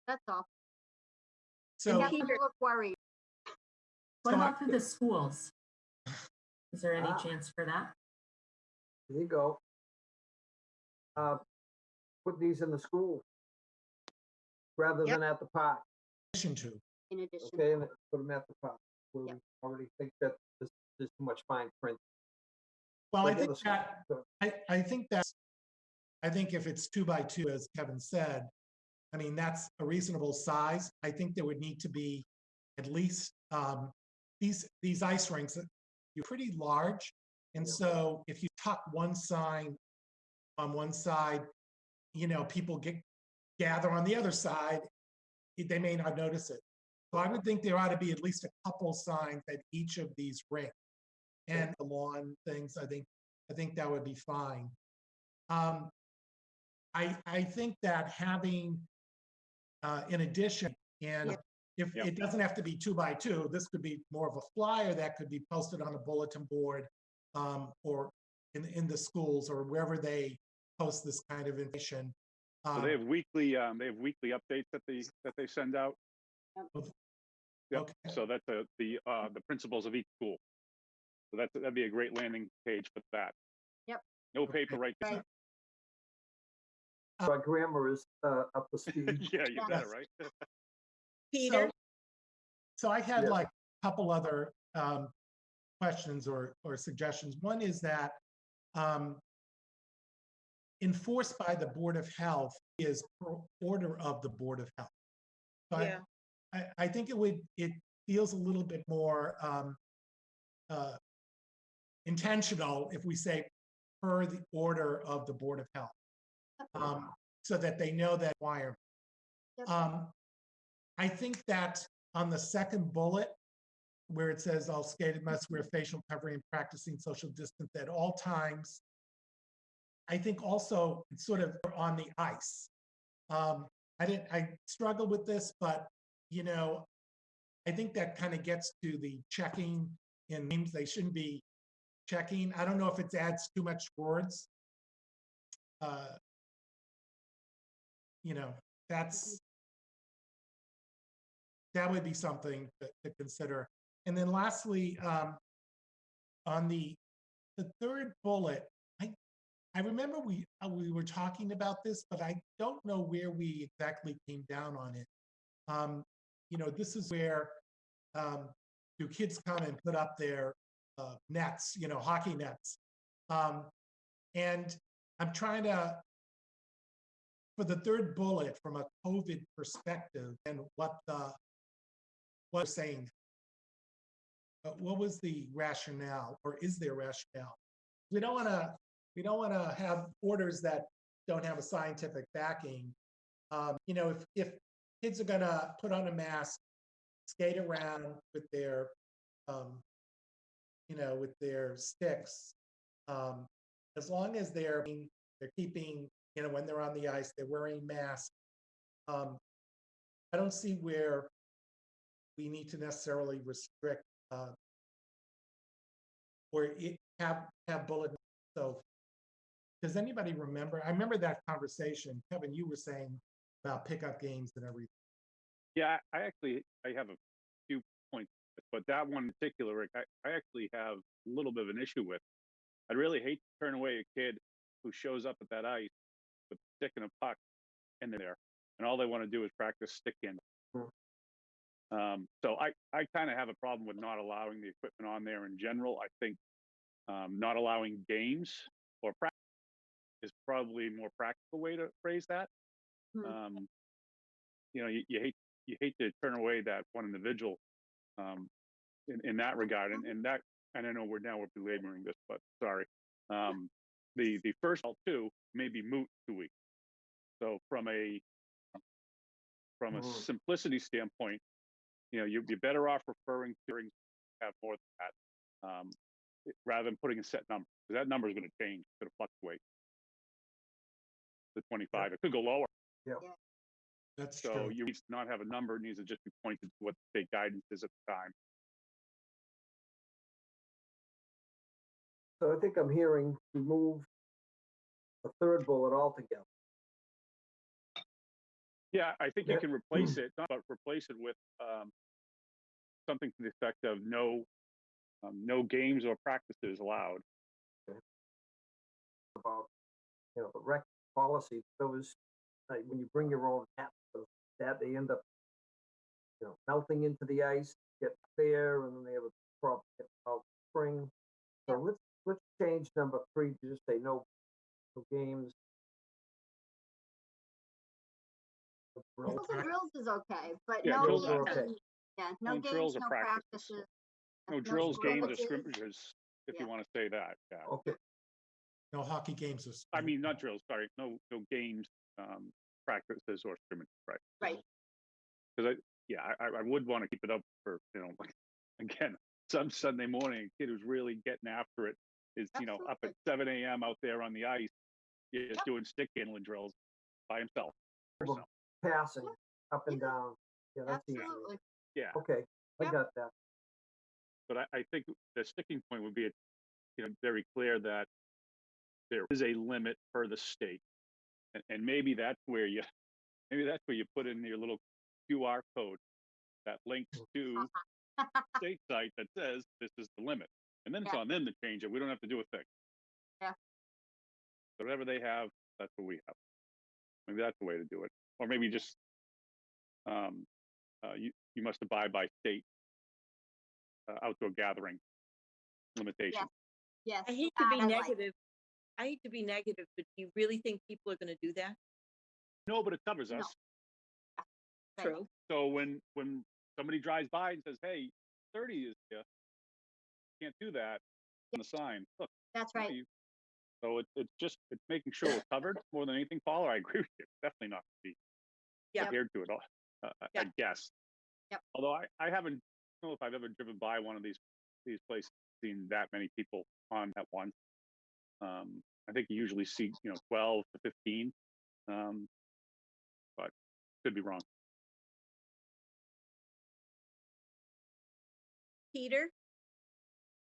that's all. So, And Catherine look worried. What So I- about for the schools? Is there any Ah. chance for that? There you go. Uh, put these in the school rather Yep. than at the park, addition to, in addition. okay, and put them at the top, where Yep. we already think that this, there's too much fine print. well, I But yeah, think the s- that, the- I, I think that's, I think if it's two by two, as Kevin said, I mean, that's a reasonable size. I think there would need to be at least, um, these, these ice rinks, uh, you're pretty large. And Yeah. so if you tuck one sign on one side, you know, people get, gather on the other side, they may not notice it. So I would think there ought to be at least a couple signs at each of these rinks. And the lawn things, I think, I think that would be fine. Um, I, I think that having, uh, in addition, and if, Yeah. it doesn't have to be two by two, this could be more of a flyer that could be posted on a bulletin board, um, or in, in the schools or wherever they post this kind of information. So Um, they have weekly, um, they have weekly updates that they, that they send out. Yep, Okay. so that's the, the, uh, the principles of each school. So that's, that'd be a great landing page for that. Yep. No paper right Right. there. My grammar is, uh, up to speed. Yeah, you Yes. it right? Peter, So I had Yeah. like a couple other um, questions or, or suggestions. One is that um, enforced by the Board of Health is per order of the Board of Health. So yeah, I, I think it would, it feels a little bit more um, uh, intentional if we say per the order of the Board of Health. um, so that they know that. Yep. Um, I think that on the second bullet, where it says all skated must wear facial covering and practicing social distance at all times. I think also it's sort of on the ice. Um, I didn't, I struggle with this, but you know, I think that kind of gets to the checking in names. They shouldn't be checking. I don't know if it adds too much words. Uh, you know, that's that would be something to, to consider. And then lastly, um, on the the third bullet, I I remember we uh, we were talking about this, but I don't know where we exactly came down on it. Um, you know, this is where um, do kids come and put up their uh, nets, you know, hockey nets, um, and I'm trying to for the third bullet from a COVID perspective and what the what saying. Uh, what was the rationale, or is there rationale? We don't want to. We don't want to have orders that don't have a scientific backing. Um, you know, if if kids are gonna put on a mask, skate around with their, um, you know, with their sticks, um, as long as they're they're keeping, you know, when they're on the ice, they're wearing masks. Um, I don't see where we need to necessarily restrict uh, or it, have have bullet. So, does anybody remember? I remember that conversation, Kevin. You were saying about pickup games and everything. Yeah, I actually, I have a few points, but that one in particular, Rick, I, I actually have a little bit of an issue with. I'd really hate to turn away a kid who shows up at that ice with a stick and a puck and they're there, and all they want to do is practice stick handling. Um, so I, I kind of have a problem with not allowing the equipment on there in general. I think um, not allowing games or practice is probably a more practical way to phrase that. Hmm. Um, you know, you, you hate you hate to turn away that one individual um, in, in that regard, and, and that and I know we're now we're belaboring this, but sorry. Um, the the first two may be moot two weeks. So from a from a Mm. simplicity standpoint, you know, you'd be better off referring to have more than that, um, rather than putting a set number, because that number is going to change, it's going to fluctuate. The 25, it could go lower. That's So true. you need to not have a number, it needs to just be pointed to what the state guidance is at the time. So I think I'm hearing remove the third bullet altogether. Yeah, I think you Yeah. can replace it, not- but replace it with um, something to the effect of no, um, no games or practices allowed. about, you know, the rec policy, those, like, when you bring your own hat, those, that they end up, you know, melting into the ice, get there, and then they have a problem getting out spring. So let's, let's change number three to just say no, no games. No drills. Drills drills is okay, but Yeah, no drills are games okay. yeah, No no drills games, or no practices. practices. No drills, games, or scrimmages. scrimmages, if you want to say that, yeah. Okay, No hockey games is. I mean, not drills, sorry, no, no games, um, practices or scrimmages, right? Right. Because I, yeah, I, I would want to keep it up for, you know, like, again, some Sunday morning, a kid who's really getting after it is, you know, up at seven AM out there on the ice, just Yep. doing stick handling drills by himself. Well, passing up and Yeah. down. Yeah, that's easy. Absolutely. Yeah, Okay, I Yep. got that. but I, I think the sticking point would be, you know, very clear that there is a limit per the state. And, and maybe that's where you, maybe that's where you put in your little QR code that links to state site that says this is the limit. And then it's on them to change it. We don't have to do a thing. Yeah. So Whatever they have, that's what we have. Maybe that's the way to do it. Or maybe just, um, uh, you, you must abide by state uh, outdoor gathering limitations. Yes. I hate to that be I negative. I hate to be negative, but do you really think people are gonna do that? No, but it covers us. Right. True. So when, when somebody drives by and says, hey, thirty is here, can't do that on the sign, look. That's right. you. So it's, it's just, it's making sure we're covered more than anything, Paul, I agree with you, definitely not to be Yeah. adhered to it all, uh, I- I guess. Yep. Although I, I haven't, I don't know if I've ever driven by one of these, these places, seen that many people on at once. Um, I think you usually see, you know, twelve to fifteen, um, but could be wrong. Peter?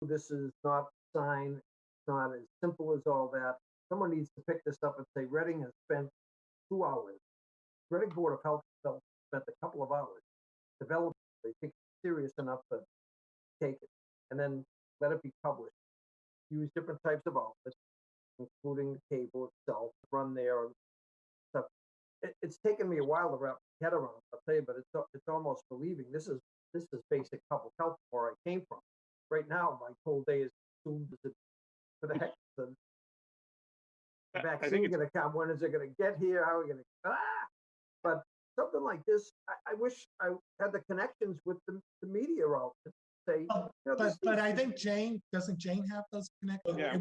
this is not sign, it's not as simple as all that. Someone needs to pick this up and say Reading has spent two hours. Reading Board of Health spent a couple of hours developing, they think it's serious enough to take it. And then let it be published. Use different types of outlets, including the cable itself, run there and stuff. It, it's taken me a while to wrap my head around, I'll tell you, but it's, it's almost believing. This is, this is basic public health where I came from right now, my whole day is consumed with the, for the heck, the I- I think vaccine it's- gonna come, when is it gonna get here, how are we gonna, ah! But something like this, I, I wish I had the connections with the, the media outlets, say, Oh, you know, But, but I think Jane, doesn't Jane have those connections? Yeah.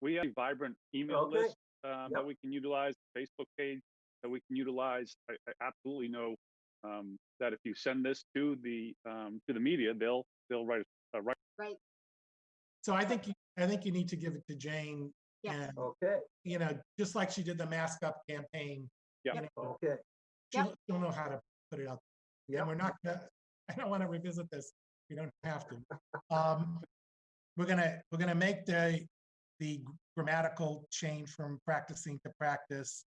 We have a vibrant email Okay. list um, that we can utilize, Facebook page that we can utilize. I, I absolutely know um, that if you send this to the um, to the media, they'll they'll write a write. Right. So I think, you- I think you need to give it to Jane. Yeah. And, Okay, you know, just like she did the mask up campaign. Yeah. you know, okay, She'll, she'll know how to put it out. Yeah, we're not, gonna I don't want to revisit this. We don't have to. Um, We're gonna, we're gonna make the, the grammatical change from practicing to practice.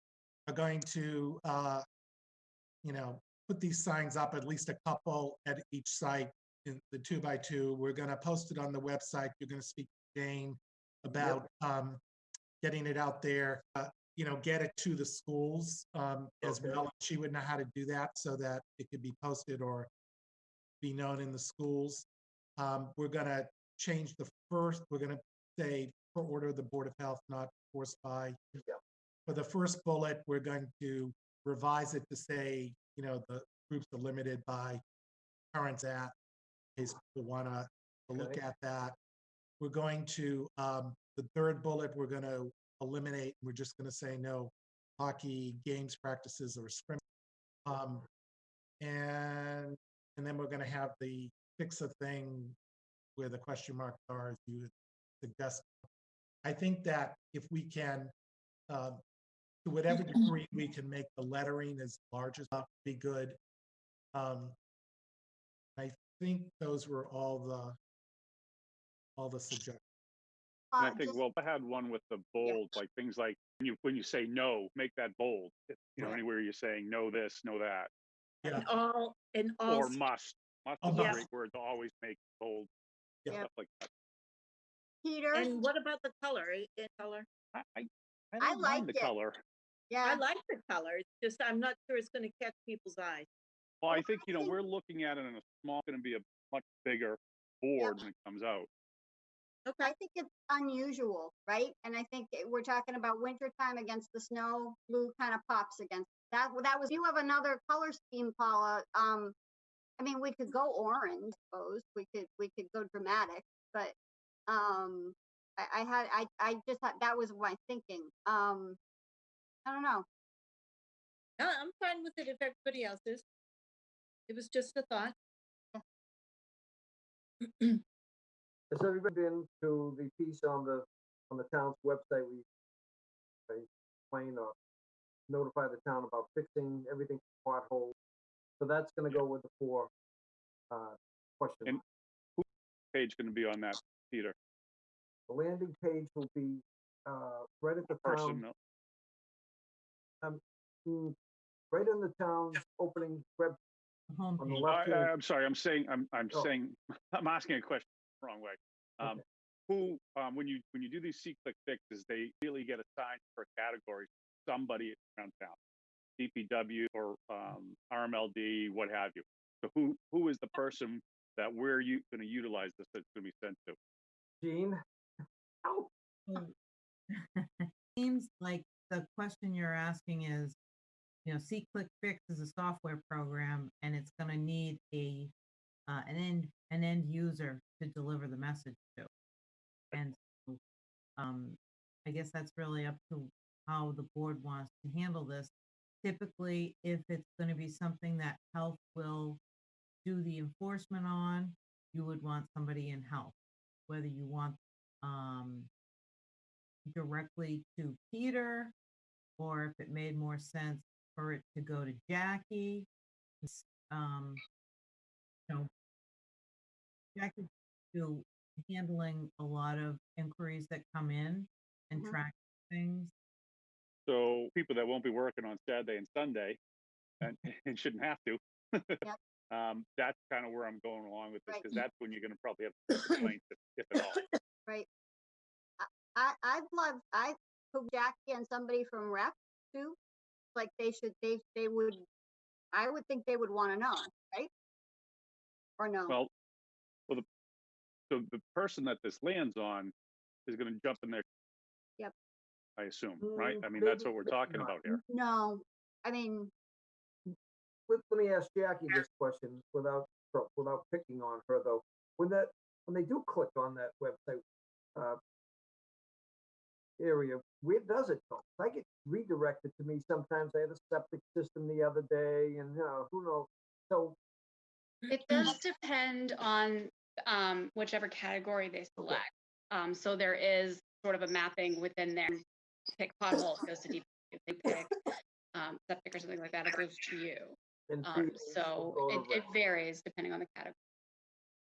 We're going to, uh, you know, put these signs up, at least a couple at each site in the two by two. We're gonna post it on the website. You're gonna speak to Jane about um, getting it out there, uh, you know, get it to the schools um, as Okay. well. She would know how to do that so that it could be posted or be known in the schools. Um, We're gonna change the first, we're gonna say per order of the Board of Health, not forced by. Yeah. For the first bullet, we're going to revise it to say, you know, the groups are limited by parents at, in case people wanna look Okay. at that. We're going to, um, the third bullet, we're gonna eliminate, we're just gonna say no hockey games, practices, or scrim. Um, and, and then we're gonna have the fix a thing where the question marks are, as you suggest. I think that if we can, um, to whatever degree we can make the lettering as large as possible, be good. Um, I think those were all the, all the suggestions. And I Uh, think, just- well, I had one with the bold, like things like, when you, when you say no, make that bold. If, You know, Right. anywhere you're saying no this, no that, Yeah. And all, and all, or must. Must Oh, is a great word to always make bold, Yeah. stuff like that. Peter, and what about the color, eh, color? I, I, I I don't mind the it. color. Yeah. I like the color, it's just, I'm not sure it's gonna catch people's eyes. Well, Well, I think, you know, we're looking at it in a small, gonna be a much bigger board when it comes out. Okay, I think it's unusual, right? And I think it- we're talking about wintertime against the snow, blue kind of pops against that. Well, That was, you have another color scheme, Paula. Um, I mean, we could go orange, I suppose. We could, we could go dramatic, but, um, I, I had, I, I just had, that was my thinking. Um, I don't know. No, I'm fine with it if everybody else is. It was just a thought. Has everybody been to the piece on the, on the town's website? We they explain or notify the town about fixing everything pothole. So that's gonna go with the four, uh, question. And- marks. Page gonna be on that, Peter, The landing page will be, uh, right at the person, town, no. mm, right in the town's opening web, on the left I, I- hand. I'm sorry, I'm saying, I'm, I'm Oh. saying, I'm asking a question the wrong way. Um, Okay. who, um, when you, when you do these C-click fixes, they really get assigned for categories, somebody around town. DPW or, um, RMLD, what have you. So who, who is the person that we're you, gonna utilize this, that's gonna be sent to? Oh, Seems like the question you're asking is, you know, C-Click Fix is a software program and it's gonna need a, uh, an end, an end user to deliver the message to. And, so, um, I guess that's really up to how the board wants to handle this. Typically, if it's gonna be something that health will do the enforcement on, you would want somebody in health. Whether you want, um, directly to Peter, or if it made more sense for it to go to Jackie. s- Um, you know, Jackie to handling a lot of inquiries that come in and Mhm. track things. So people that won't be working on Saturday and Sunday and, and shouldn't have to. Yep. Um, that's kind of where I'm going along with this, Right. because that's when you're gonna probably have complaints, if, if at all. Right. I, I, I'd love, I, hope Jackie and somebody from rec too, like they should, they, they would, I would think they would want to know, right? Or no? Well, well, the, so the person that this lands on is gonna jump in there. Yep. I assume, right? Mm, I mean, that's what we're talking about here. No, I mean, let, let me ask Jackie this question without, without picking on her though. When that, when they do click on that website, uh, area, where does it go? I get redirected to me sometimes. I had a septic system the other day and, you know, who knows? So, It does depend on um, whichever category they select. Um, so there is sort of a mapping within there. Pick pothole, goes to deep. If they pick um, septic or something like that, it goes to you. And Um, previously so go to it, it rec. varies depending on the category.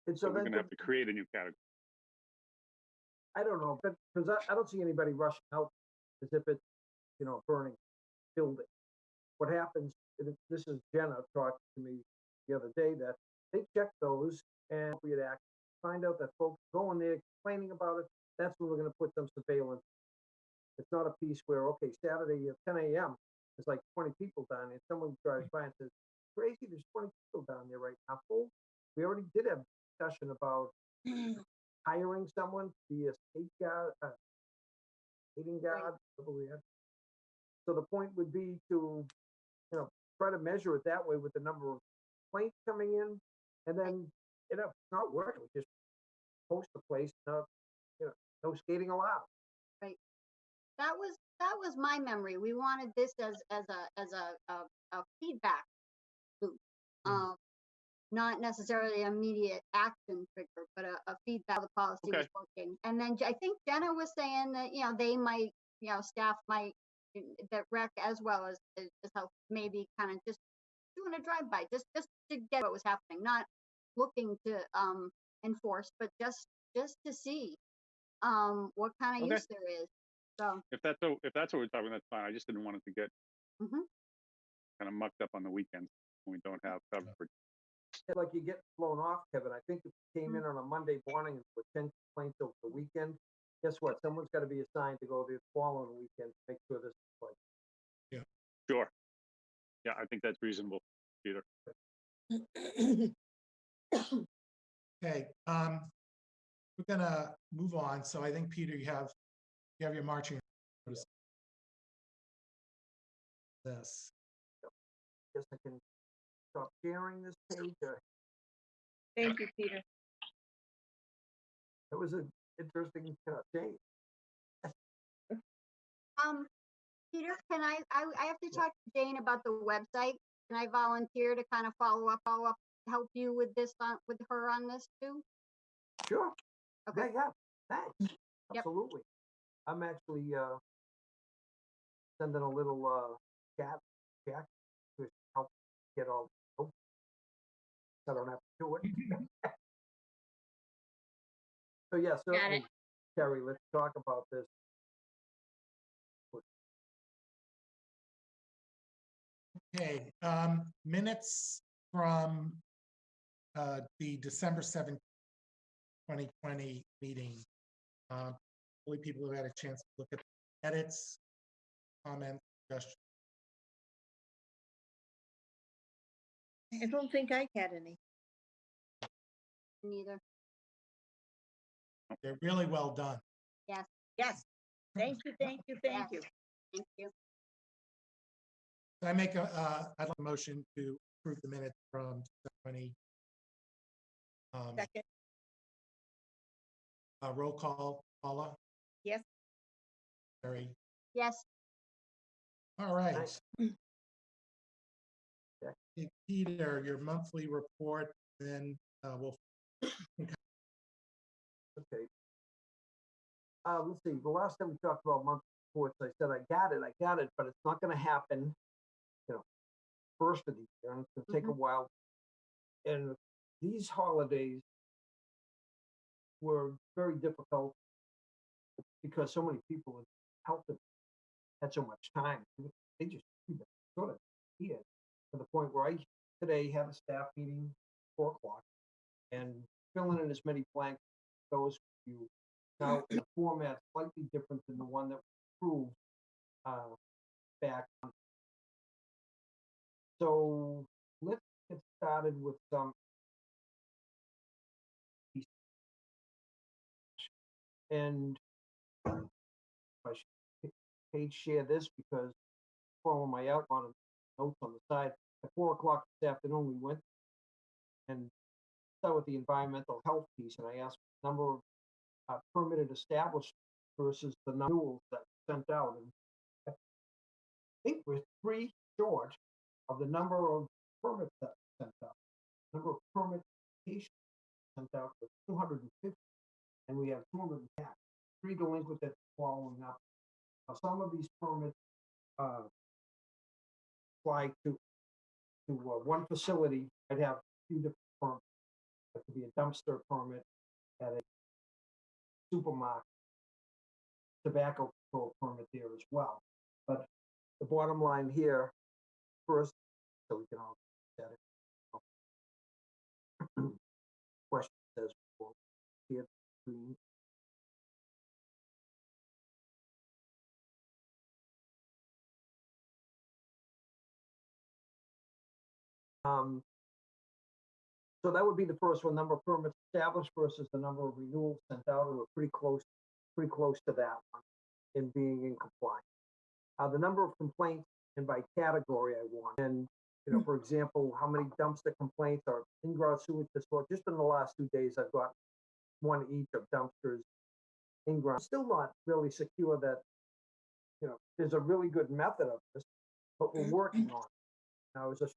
And So so we're then, gonna have to create a new category. I don't know, but, cause I, I don't see anybody rushing out as if it's, you know, burning building. What happens it- this is Jenna talked to me the other day, that they check those and appropriate act, find out that folks going there complaining about it, that's when we're gonna put some surveillance. It's not a piece where, okay, Saturday at ten AM, there's like twenty people down there, someone drives by and says, crazy, there's twenty people down there right now. We already did have discussion about hiring someone to be a state guard, uh, skating guard, had. So the point would be to, you know, try to measure it that way with the number of complaints coming in. And then, you know, it's not working, we just post the place, no, you know, no skating allowed. Right. That was, that was my memory. We wanted this as, as a, as a, a, a feedback loop. Mm. Um, not necessarily immediate action trigger, but a, a feedback, the policy was working. And then I think Jenna was saying that, you know, they might, you know, staff might, that rec as well as, as health, maybe kind of just doing a drive-by, just, just to get what was happening, not looking to, um, enforce, but just, just to see, um, what kind of Okay. use there is. So, If that's, what- if that's what we're talking, that's fine. I just didn't want it to get mhm. kind of mucked up on the weekends when we don't have coverage. It's Like you get blown off, Kevin. I think if you came Mm. in on a Monday morning with ten complaints over the weekend, guess what? Someone's gotta be assigned to go the following weekend to make sure this is like, Sure. Yeah, I think that's reasonable, Peter. Okay, um, we're gonna move on. So I think, Peter, you have, you have your marching. orders. This, guess I can stop sharing this page. or- Thank you, Peter. It was an interesting uh, change. Um, Peter, can I, I, I have to talk to Jane about the website. Can I volunteer to kind of follow up, follow up, help you with this, on with her on this too? Sure. Yeah, Okay, yeah, thanks. Yep. Absolutely. I'm actually, uh, sending a little, uh, chat, chat to help get all, oh, I don't have to do it. So, yeah, certainly, Terry, let's talk about this. okay, um, minutes from, uh, the December seventh, twenty twenty meeting. Uh, Hopefully people have had a chance to look at the edits, comments, suggestions. I don't think I had any. neither. They're really well done. Yes, Yes. Thank you, thank you, thank you. thank you. I make a, uh, I'd like a motion to approve the minutes from twenty. Um, Second, uh, roll call, Paula, yes, Terry, Yes, all right. Nice. Hey, Peter, your monthly report, then, uh, we'll, Okay. Uh, let's see, the last time we talked about monthly reports, I said, I got it, I got it, but it's not gonna happen, you know, first of the year, and it's gonna take a while. And these holidays were very difficult because so many people in health had- had so much time. They just sort of here to the point where I today have a staff meeting four o'clock and filling in as many blanks those you now in a format slightly different than the one that was approved uh, back. on- So let's get started with some. And I should pa- page share this because follow my outline notes on the side. At four o'clock this afternoon, we went and start with the environmental health piece, and I asked the number of uh, permitted establishments versus the renewals that sent out. And I think we're three short of the number of permits that sent out. The Number of permit applications sent out was two hundred and fifty, and we have two hundred and ten. Three delinquent that's following up. Now, some of these permits uh, apply to to uh, one facility. I'd have a few different permits. It could be a dumpster permit at a supermarket. Tobacco control permit there as well. But the bottom line here, first, so we can all get it. Questions as well. It green. Um, so that would be the first one, number of permits established versus the number of renewals sent out, and we're pretty close, pretty close to that one in being in compliance. Uh, the number of complaints and by category I want, and, you know, for example, how many dumpster complaints are in-ground sewage disposal, just in the last two days, I've got one each of dumpsters in-ground, still not really secure that, you know, there's a really good method of this, but we're working on it. Now, I was just,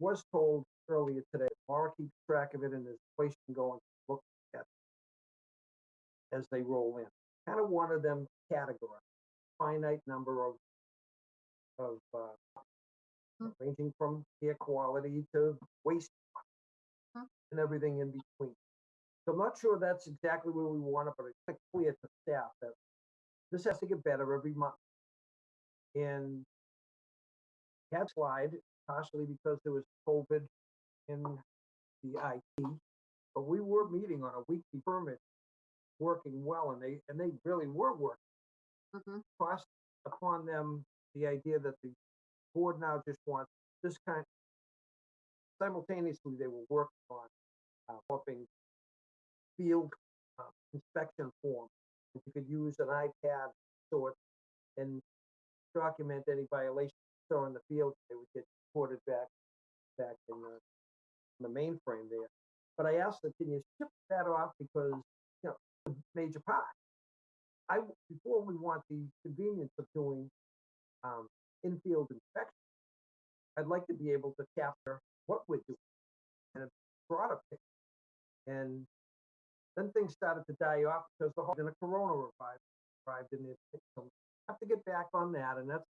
was told earlier today, Laura keeps track of it and there's a place you can go and look at it as they roll in. Kind of wanted them categorized, finite number of, of, uh, Mm. ranging from air quality to waste Huh. and everything in between. So I'm not sure that's exactly where we want it, but it's clear to staff that this has to get better every month. And had slide partially because there was COVID in the IT, but we were meeting on a weekly permit, working well, and they, and they really were working. Mhm. Cost upon them the idea that the board now just wants this kind. Simultaneously, they were working on, uh, developing field uh, inspection form. If you could use an iPad sort and document any violations so in the field, they would get reported back, back in the, in the mainframe there. But I asked them, can you ship that off because, you know, major part. I before we want the convenience of doing, um, in-field inspection, I'd like to be able to capture what we're doing in a broader picture. And then things started to die off because the whole, then a corona revived, arrived in there. So have to get back on that and that's,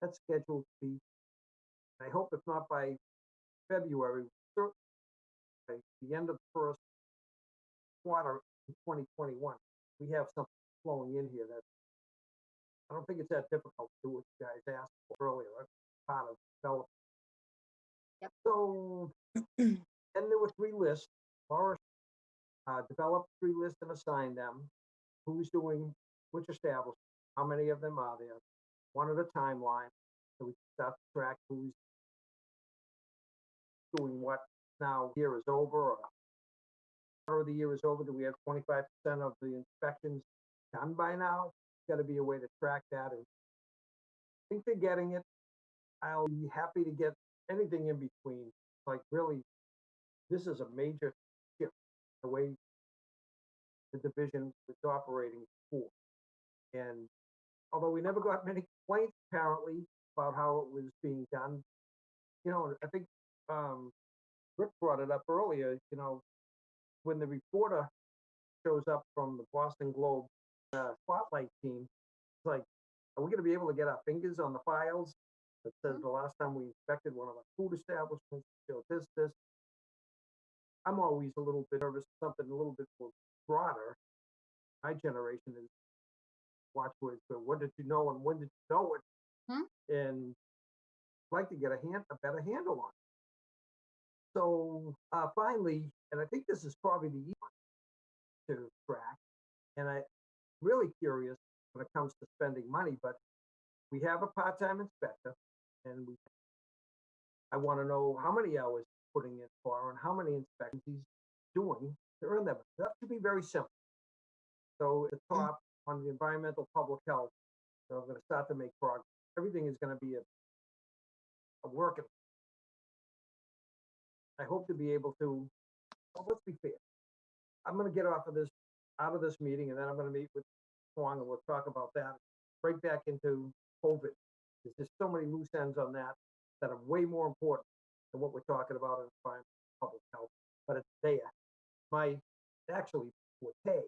that's scheduled to be, I hope if not by February, by the end of the first quarter in twenty twenty-one, we have something flowing in here that I don't think it's that difficult to do what you guys asked for earlier, that's part of development. Yep. So, then there were three lists, Laura uh, developed three lists and assigned them, who's doing which establishment, how many of them are there, wanted a timeline, so we start to track who's doing what now, year is over, or quarter of the year is over, do we have twenty-five percent of the inspections done by now? Gotta be a way to track that, and I think they're getting it. I'll be happy to get anything in between, like really, this is a major shift, the way the division was operating before. And although we never got many complaints apparently about how it was being done, you know, I think, um, Rick brought it up earlier, you know, when the reporter shows up from the Boston Globe, uh, spotlight team, it's like, are we gonna be able to get our fingers on the files? That says the last time we inspected one of our food establishments, showed this, this. I'm always a little bit nervous, something a little bit more broader. My generation is watch words, but what did you know and when did you know it? Hmm. And I'd like to get a hand, a better handle on it. So, uh, finally, and I think this is probably the easy one to track, and I'm really curious when it comes to spending money, but we have a part-time inspector and we I want to know how many hours he's putting in for and how many inspections he's doing to earn them. That should be very simple. So at the top on the environmental public health, so I'm going to start to make progress. Everything is going to be a, a work. in- I hope to be able to, well, let's be fair. I'm going to get off of this, out of this meeting, and then I'm going to meet with Shuang and we'll talk about that. Right back into COVID. There's just so many loose ends on that that are way more important than what we're talking about in environment, public health. But it's there. My actually forte,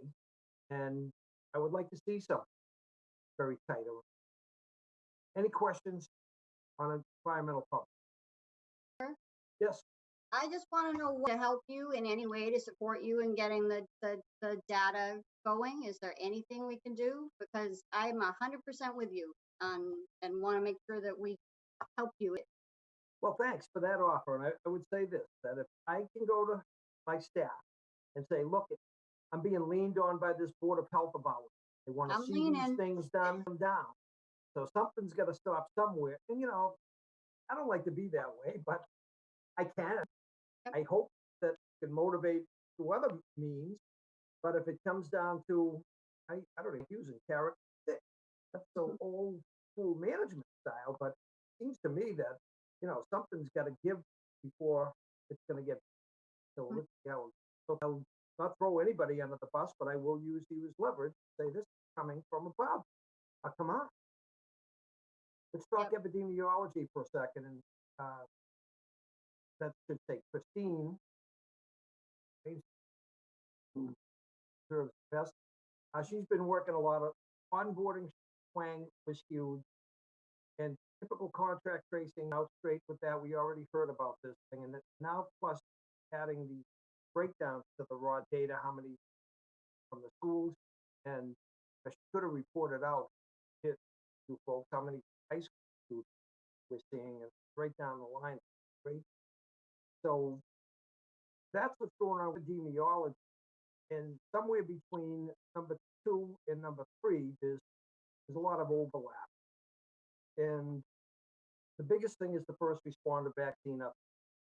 and I would like to see something very tight. Any questions on environmental public? Sure. Yes, I just want to know what to help you in any way to support you in getting the, the, the data going. Is there anything we can do? Because I'm a hundred percent with you on, and want to make sure that we help you Well, thanks for that offer. And I, I would say this, that if I can go to my staff and say, look, I'm being leaned on by this Board of Health of ours. They want to see these things done come down. So something's got to stop somewhere. And you know, I don't like to be that way, but I can. Yep. I hope that can motivate through other means. But if it comes down to, I, I don't know, using carrot stick, that's so old school management style, but it seems to me that, you know, something's got to give before it's going to get. So, Mhm. let's see how, so I'll not throw anybody under the bus, but I will use you as leverage, say this is coming from above. Uh, come on. Let's talk epidemiology for a second and, uh, that should say Christine. Who serves best. Uh, she's been working a lot of onboarding Shuang was huge. And typical contract tracing out straight with that, we already heard about this thing and now plus adding the breakdowns to the raw data, how many from the schools and I should have reported out it to folks, how many high school students we're seeing and right down the line? So that's what's going on with epidemiology. And somewhere between number two and number three, there's there's a lot of overlap. And the biggest thing is the first responder vaccine up.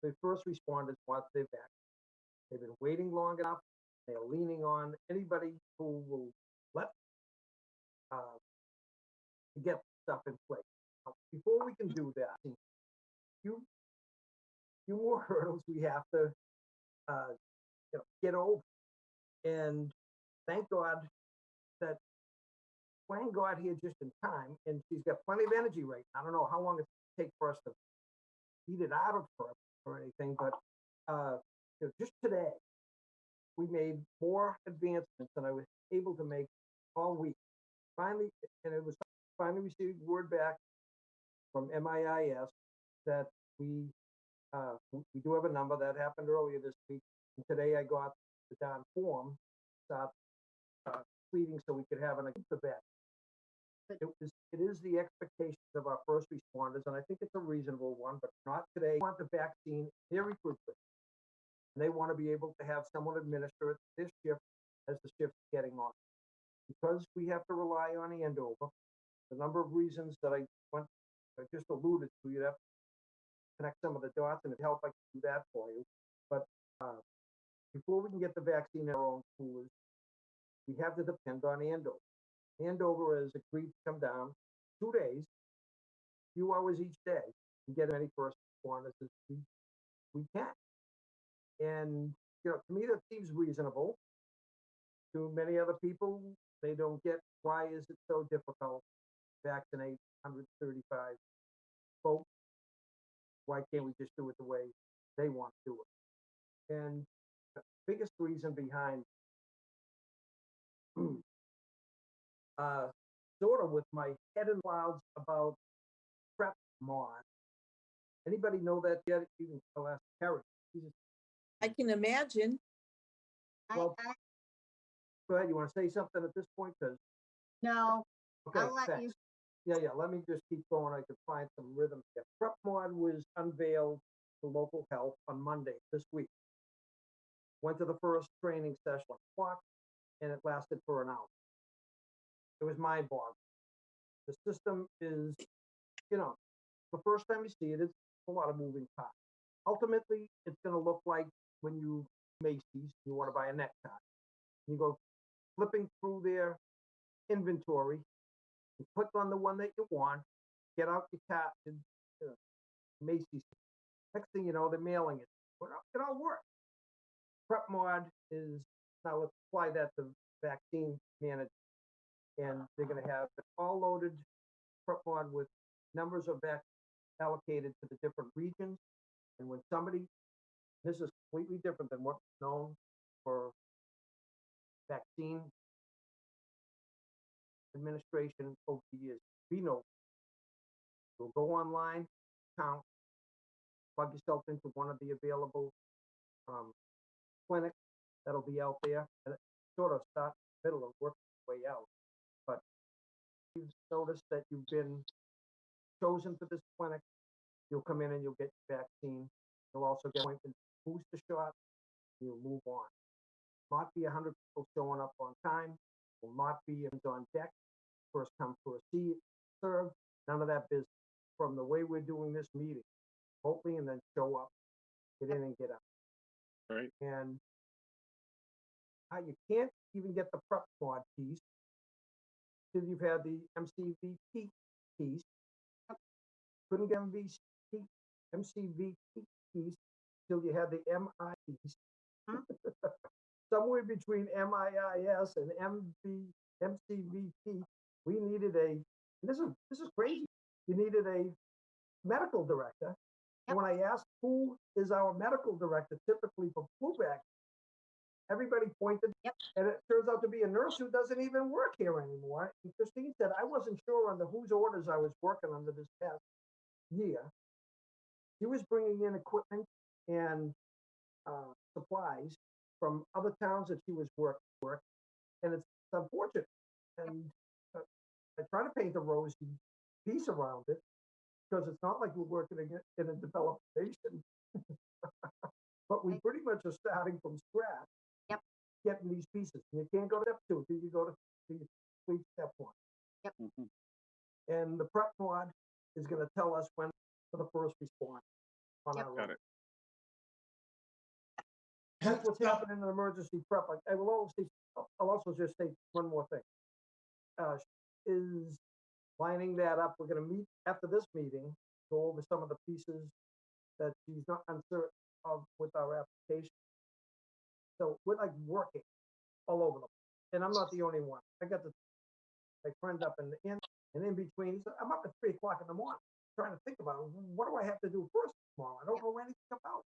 The first responders want their vaccine. They've been waiting long enough. They're leaning on anybody who will let uh, to get stuff in place. Before we can do that, few few more hurdles we have to uh, you know, get over. And thank God that Shuang got here just in time, and she's got plenty of energy right now. I don't know how long it take for us to beat it out of her or anything, but uh, you know, just today we made more advancements than I was able to make all week. Finally, and it was finally received word back from MIIS that we uh, we do have a number that happened earlier this week. And today I got the darn form, start uh, pleading so we could have an event. It was, it is the expectations of our first responders, and I think it's a reasonable one, but not today. Want the vaccine very quickly. And they want to be able to have someone administer it this shift as the shift is getting on. Because we have to rely on Andover, the number of reasons that I went, I just alluded to, you'd have to connect some of the dots and it help I can do that for you. But uh, before we can get the vaccine in our own coolers, we have to depend on Andover. Andover has agreed to come down two days, few hours each day, and get as many first responders as we, we can. And, you know, to me, that seems reasonable. To many other people, they don't get why is it so difficult to vaccinate 135 folks? Why can't we just do it the way they want to do it? And the biggest reason behind uh, sort of with my head in clouds about prep mod. Anybody know that yet? Even I'll ask Carrie. I can imagine. Well- I, Go ahead. You want to say something at this point? Because no, okay, I'll let you, thanks. Yeah, yeah. Let me just keep going. I could find some rhythm here. Prep mod was unveiled to local health on Monday this week. Went to the first training session, o'clock, and it lasted for an hour. It was mind boggling. The system is, you know, the first time you see it, it's a lot of moving parts. Ultimately, it's going to look like when you Macy's, you want to buy a necktie. You go flipping through their inventory, you click on the one that you want, get out your cat and you know, Macy's. Next thing you know, they're mailing it. It all works. PrepMod is now let's apply that to vaccine management. And they're gonna have it all loaded PrepMod with numbers of vac allocated to the different regions. And when somebody, this is completely different than what's known for vaccine administration over the years. We know. You'll go online, count, plug yourself into one of the available um, clinics that'll be out there, and sort of start in the middle of work your way out. But you've noticed that you've been chosen for this clinic, You'll come in and you'll get your vaccine. You'll also get appointment booster shot. You'll move on. Not be a hundred people showing up on time. Will not be on deck. First come, first see, serve. None of that business. From the way we're doing this meeting, hopefully, and then show up, get in and get out. Right. And how you can't even get the prep squad piece till you've had the MCVP piece. Couldn't get MVC, MCVP piece till you had the MI piece. Hmm. Somewhere between MIIS and MV, MCVP, we needed a, this is, this is crazy. You needed a medical director. And when I asked who is our medical director typically for flu vaccine, everybody pointed. Yep. And it turns out to be a nurse who doesn't even work here anymore. And Christine said, I wasn't sure under whose orders I was working under this past year. She was bringing in equipment and uh, supplies from other towns that she was work work, and it's unfortunate. And I try to paint a rosy piece around it because it's not like we're working in a- in developed nation. but we pretty much are starting from scratch. Yep. Getting these pieces. And you can't go to step two till you go to till you complete step one. Mhm. And the PrepMod is going to tell us when for the first response on Yep. our Got road. it. That's what's happening in emergency prep. I, I will also, I'll also just say one more thing. Uh, is lining that up. We're gonna meet after this meeting, go over some of the pieces that she's not uncertain of with our application. So we're like working all over them. And I'm not the only one. I got the, my friend up in the end and in between, he said, I'm up at three o'clock in the morning, trying to think about, what do I have to do first tomorrow? I don't know anything about.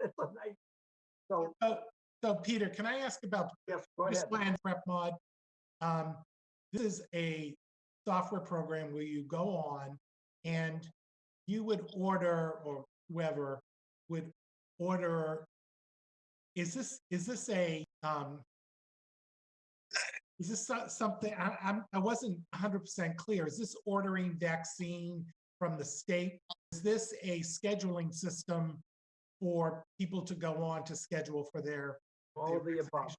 It's a night. So, So, so Peter, can I ask about yes, go this ahead. plan PrepMod? Um, this is a software program where you go on and you would order, or whoever would order. Is this, is this a, um, is this something, I, I'm, I wasn't hundred percent clear. Is this ordering vaccine from the state? Is this a scheduling system for people to go on to schedule for their? All their the above,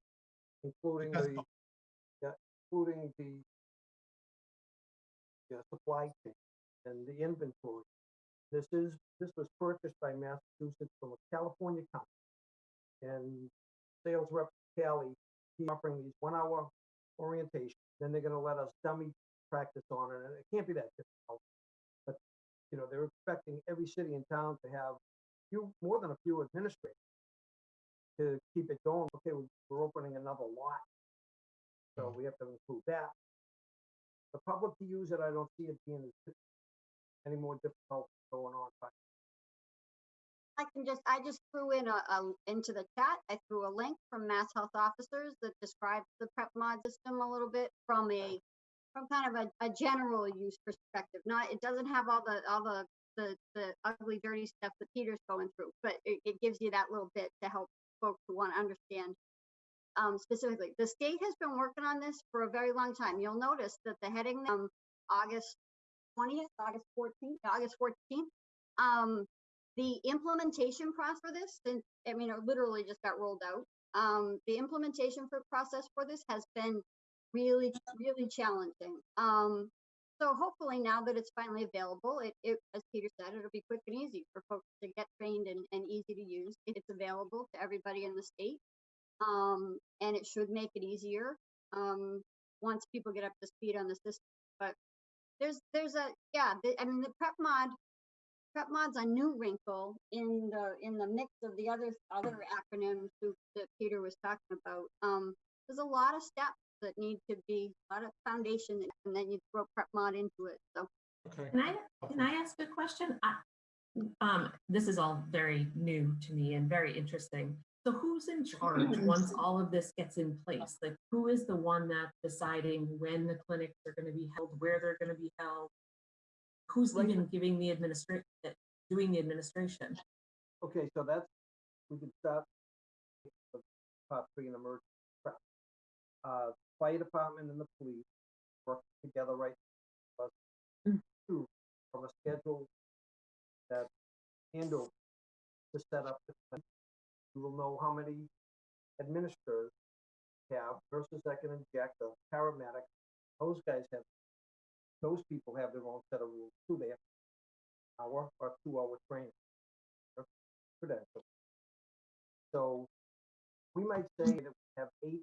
including Because the, including the yeah, supply chain and the inventory. This is, this was purchased by Massachusetts from a California company. And sales rep Kelly, he offering these one-hour orientation, then they're gonna let us dummy practice on it, and it can't be that difficult. But, you know, they're expecting every city and town to have few, more than a few administrators to keep it going. Okay, we- we're opening another lot. So mm. we have to include that. The public to use it, I don't see it being as- any more difficult going on, but I can just, I just threw in a, a, into the chat, I threw a link from Mass Health Officers that describes the PrepMod system a little bit from a, from kind of a, a general use perspective, not, it doesn't have all the, all the, the, the ugly, dirty stuff that Peter's going through, but it, it gives you that little bit to help folks who want to understand um, specifically. The state has been working on this for a very long time. You'll notice that the heading, um, August twentieth, August fourteenth, August fourteenth, um, the implementation process for this, and I mean, it literally just got rolled out. Um, the implementation for process for this has been really, really challenging. Um, so hopefully now that it's finally available, it, it, as Peter said, it'll be quick and easy for folks to get trained and, and easy to use. It's available to everybody in the state. Um, and it should make it easier, um, once people get up to speed on the system. But there's, there's a, yeah, the, I mean, the PrepMod, prep mod's a new wrinkle in the, in the mix of the other, other acronyms who- that Peter was talking about. Um, there's a lot of steps that need to be, a lot of foundation, and then you throw PrepMod into it, so. Okay. Can I, can I ask a question? I- Um, this is all very new to me and very interesting. So who's in charge once all of this gets in place? Like, who is the one that's deciding when the clinics are gonna be held, where they're gonna be held? Who's even giving the administration, doing the administration? Okay, so that's, we can the part three in emergency prep. Uh, fire department and the police work together right. Us Mm. two from a schedule that handle to set up the clinic. You will know how many administrators have versus that can inject a paramedic. Those guys have, those people have their own set of rules too. They have hour or two hour training. Credential. So we might say that we have eight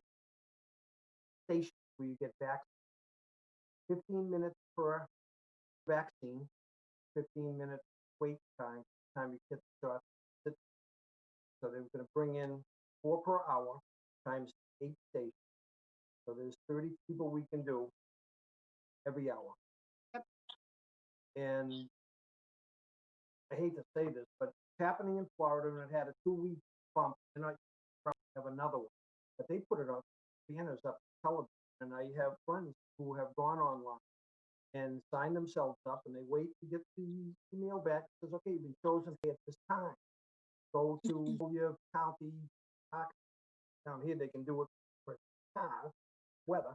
stations where you get back fifteen minutes per vaccine, fifteen minute wait time, time you get the shot. So they were gonna bring in four per hour times eight stations. So there's thirty people we can do every hour. Yep. And I hate to say this, but it's happening in Florida and it had a two-week bump, and I probably have another one. But they put it on banners up television, and I have friends who have gone online and signed themselves up, and they wait to get the email back. Says, okay, you've been chosen at this time. Go to your county. Down here, they can do it for now, weather,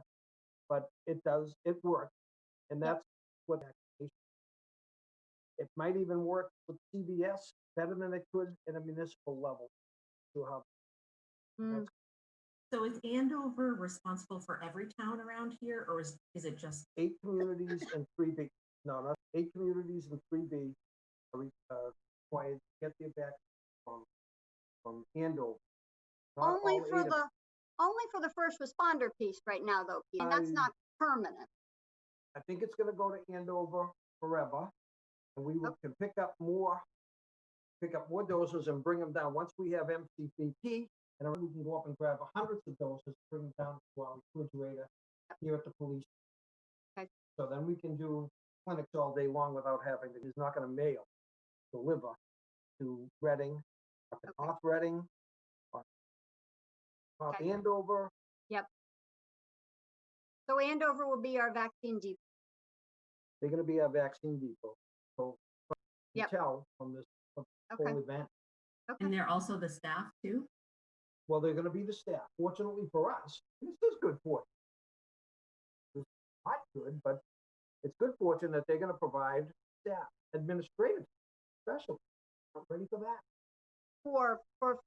but it does, it works, and that's what vaccination. It might even work with CVS better than it could at a municipal level. To have Mm, So is Andover responsible for every town around here, or is, is it just, eight communities and three B, no, not eight communities and three B are uh, required to get their back from, from Andover. Not Only for the, only for the first responder piece right now though, Pete, and that's I- not permanent. I think it's gonna go to Andover forever, and we will- can pick up more, pick up more doses and bring them down. Once we have MCPP, and then we can go up and grab hundreds of doses, bring them down to our refrigerator here at the police. Okay. So then we can do clinics all day long without having, to. he's not gonna mail, deliver to Reading, up in Okay. North Reading, or North Okay. Andover, So Andover will be our vaccine depot. they're gonna be our vaccine depot. So you Yep. tell from this Okay, whole event. and okay, they're also the staff too? Well, they're gonna be the staff. Fortunately for us, this is good fortune. It's not good, but it's good fortune that they're gonna provide staff, administrative, special. I'm ready for that. For, for,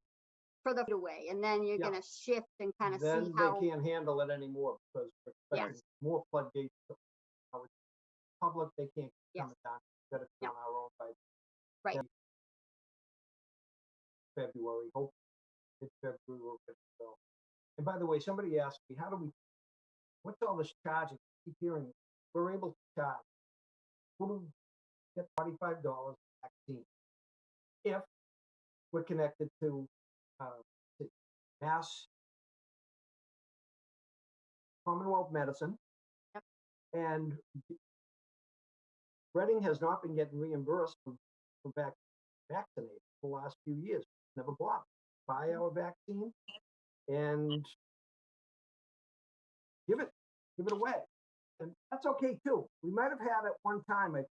for the away, and then you're Yeah. gonna shift and kind of see Then they can't handle it anymore because we're expecting more floodgates. to- how it's Public, they can't Yes. come down, better Yeah. on our own by right, February, hope it's February, we'll get to go. And by the way, somebody asked me, how do we, what's all this charging? I Keep hearing, we're able to charge. Who do get forty-five dollars vaccine? If we're connected to, uh, to Mass Commonwealth Medicine. Yep. And Reading has not been getting reimbursed for, for vac- vaccinated for the last few years, never bought, buy our vaccine and give it, give it away. And that's okay too. We might have had at one time, it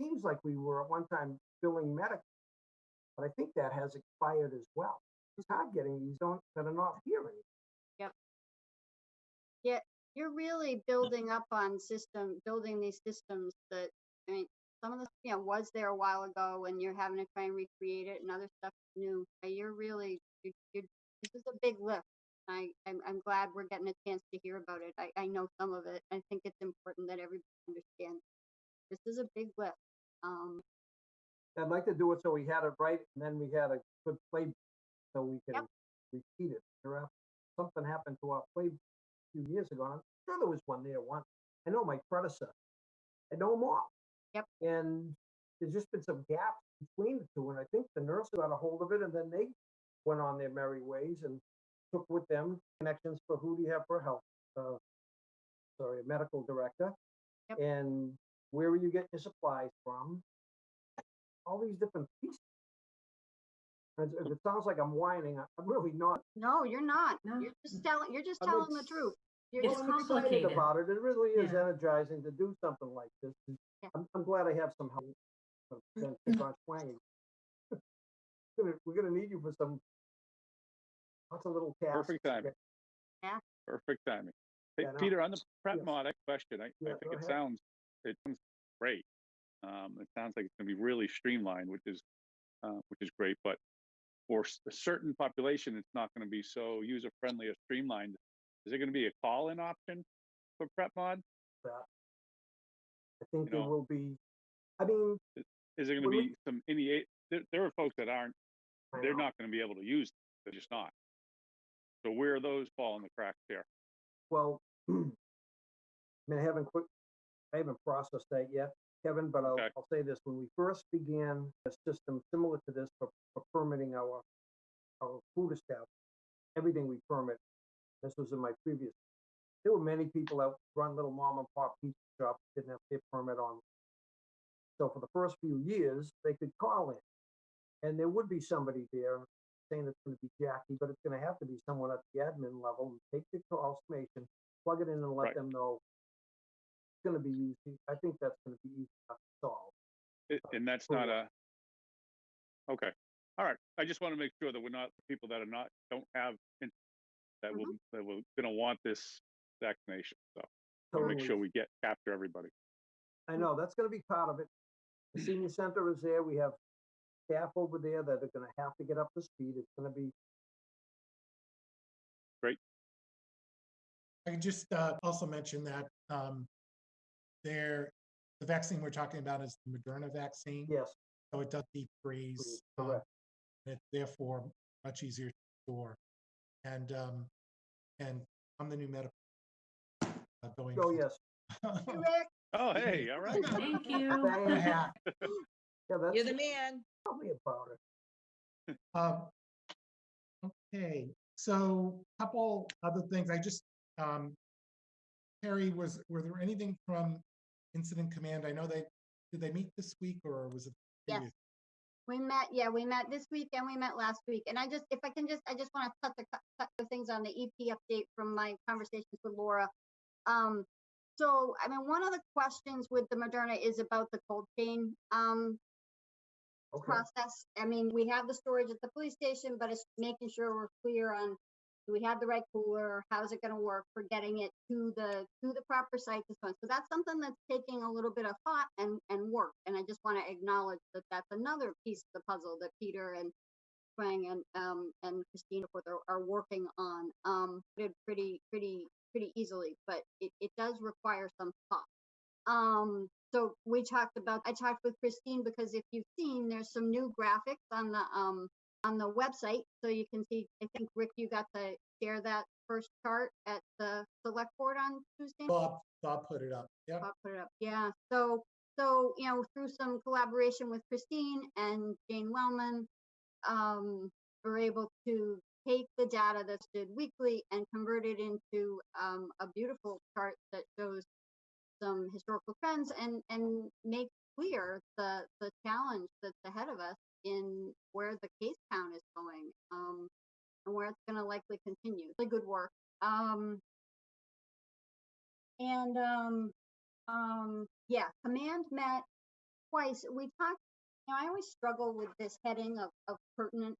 seems like we were at one time billing medic. But I think that has expired as well. It's hard getting these don't, that are not here anymore. you're really building up on system, building these systems that, I mean, some of the, you know, was there a while ago and you're having to try and recreate it and other stuff new. You're really, you, you, this is a big lift. I, I'm, I'm glad we're getting a chance to hear about it. I, I know some of it. I think it's important that everybody understands. This is a big lift. Um, I'd like to do it so we had it right and then we had a good play so we can repeat it. There are- Something happened to our play a few years ago. and I'm sure there was one there once. I know my predecessor. I know them all. Yep. And there's just been some gaps between the two. And I think the nurse got a hold of it and then they went on their merry ways and took with them connections for who do you have for health, uh, sorry, a medical director. Yep. And where are you getting your supplies from? All these different pieces. As- If it sounds like I'm whining, I- I'm really not. no, you're not. No. You're just telling, you're just telling the truth. You're It's just, I'm complicated. About it, it really is Yeah. energizing to do something like this. Yeah. I'm, I'm glad I have some help. from Jen Pickon Shuang. We're gonna- need you for some, lots of little tasks. Perfect timing. Perfect timing. Hey, Yeah, uh, no, Peter, on the prep yes. Mod question, I, I think it ahead. sounds, it sounds great. Um, it sounds like it's gonna be really streamlined, which is, uh, which is great, but for a certain population, it's not gonna be so user-friendly or streamlined. Is there gonna be a call-in option for PrepMod? that. I think You there know, will be, I mean, Is there Well, we- be some, any, there, there are folks that aren't, they're not gonna be able to use, it, they're just not. So where are those fall in the cracks here? Well, I mean, I haven't quick, I haven't processed that yet, Kevin, but I'll, Okay. I'll say this, when we first began a system similar to this for, for permitting our, our food establishment, everything we permit, this was in my previous, there were many people that run little mom and pop pizza shops, didn't have their permit on. So for the first few years, they could call in, and there would be somebody there saying it's gonna be Jackie, but it's gonna have to be someone at the admin level, and take the call information, plug it in and let Right. them know. It's gonna be easy, I think that's gonna be easy enough to solve. I- And that's not a, okay, all right, I just wanna make sure that we're not, people that are not, don't have, in- that will, that will, gonna want this vaccination, so. Wanna make sure we get, capture everybody. I know, that's gonna be part of it. The senior center is there, we have staff over there that are gonna have to get up to speed, it's gonna be, great. I can just uh, also mention that um, there, the vaccine we're talking about is the Moderna vaccine. yes, So it does deep freeze. um, correct. and It's therefore much easier to store. And, um, and I'm the new medical. uh, Going. oh, yes. Oh, hey, all right. Thank you. Wear a hat. Yeah, that's. You're the man. Tell me about it. Um, Okay, so a couple other things, I just, um, Harry, was, were there anything from Incident Command? I know they, did they meet this week or was it? Yes. previous? We met, yeah, we met this week and we met last week. And I just, if I can just, I just want to touch a cou- couple things on the EP update from my conversations with Laura. Um, so, I mean, one of the questions with the Moderna is about the cold chain, um, Okay, process. I mean, we have the storage at the police station, but it's making sure we're clear on, do we have the right cooler? How's it gonna work for getting it to the, to the proper site so? So that's something that's taking a little bit of thought and, and work. And I just want to acknowledge that that's another piece of the puzzle that Peter and Shuang and, um, and Christina are, are working on, um, pretty, pretty, pretty easily, but it, it does require some thought. Um, so we talked about, I talked with Christine because if you've seen, there's some new graphics on the, um, on the website. So you can see, I think, Rick, you got to share that first chart at the select board on Tuesday. Bob, Bob put it up, yeah. I'll put it up. Yeah. So, so, you know, through some collaboration with Christine and Jane Wellman, um, we're able to take the data that's did weekly and convert it into, um, a beautiful chart that shows some historical trends and, and make clear the, the challenge that's ahead of us in where the case count is going, um, and where it's gonna likely continue. Really good work. Um, and, um, um, yeah, command met twice. We talked, you know, I always struggle with this heading of, of pertinent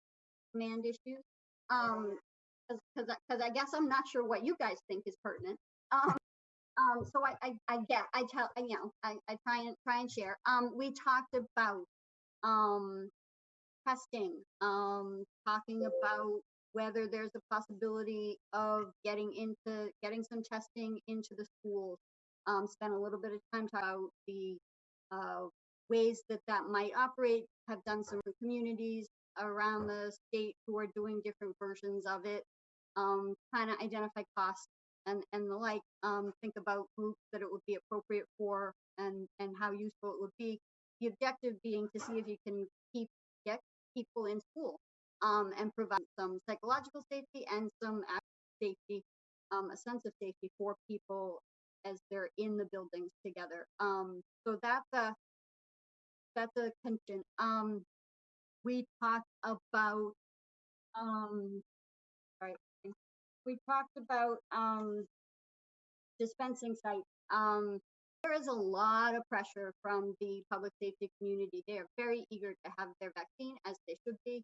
command issues. Um, cause, cause, I- guess I'm not sure what you guys think is pertinent. Um, um, so I, I, I get, I tell, you know, I, I try and, try and share. Um, we talked about, um, testing, um, talking about whether there's a possibility of getting into, getting some testing into the schools. Um, spent a little bit of time talking about the, uh, ways that that might operate, have done some communities around the state who are doing different versions of it. Um, kind of identify costs and, and the like, um, think about groups that it would be appropriate for and, and how useful it would be. The objective being to see if you can keep, get people in school, um, and provide some psychological safety and some safety, um, a sense of safety for people as they're in the buildings together. Um, so that's a, that's a contingent. Um, we talked about, um, right, we talked about, um, dispensing sites. Um, there is a lot of pressure from the public safety community. They are very eager to have their vaccine, as they should be.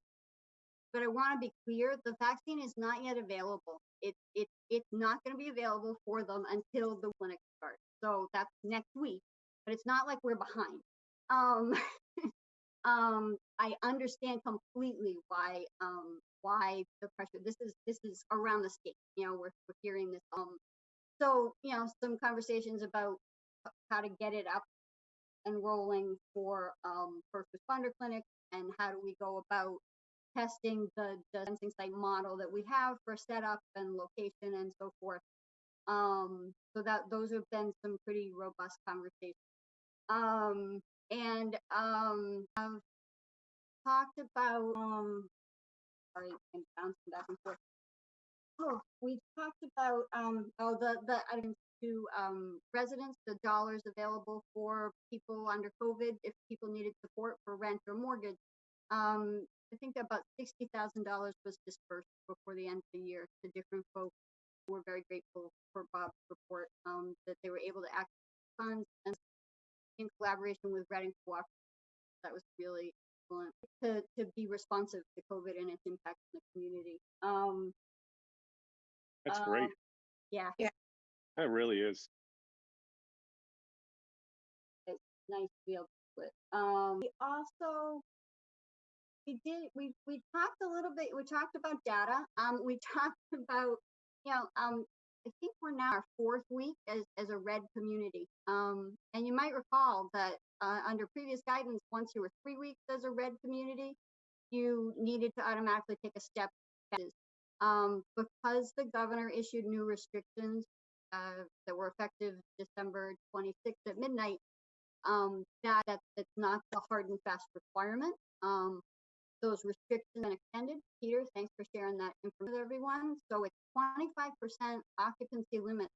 But I want to be clear, the vaccine is not yet available. It, it, it's not going to be available for them until the clinic starts. So that's next week, but it's not like we're behind. um, um, I understand completely why, um, why the pressure, this is, this is around the state, you know, we're, we're hearing this, um, so, you know, some conversations about how to get it up and rolling for, um, first responder clinics and how do we go about testing the, the sensing site model that we have for setup and location and so forth. Um, so that, those have been some pretty robust conversations. Um, and, um, I've talked about, um, sorry, I'm bouncing back and forth. Oh, we talked about, um, oh, the, the items to, um, residents, the dollars available for people under COVID, if people needed support for rent or mortgage. Um, I think about sixty thousand dollars was dispersed before the end of the year to different folks. We're very grateful for Bob's report, um, that they were able to access funds and in collaboration with Reading Cooperative. That was really excellent to, to be responsive to COVID and its impact on the community. Um, That's great. um, Yeah, That really is. It's nice to be able to. Um, we also we did we we talked a little bit. We talked about data. Um, we talked about you know um. I think we're now our fourth week as, as a red community. Um, and you might recall that uh, under previous guidance, once you were three weeks as a red community, you needed to automatically take a step. Um, because the governor issued new restrictions uh, that were effective December 26th at midnight, um, that, that that's not the hard and fast requirement. Um, those restrictions been extended. Peter, thanks for sharing that information with everyone. So it's 25% occupancy limit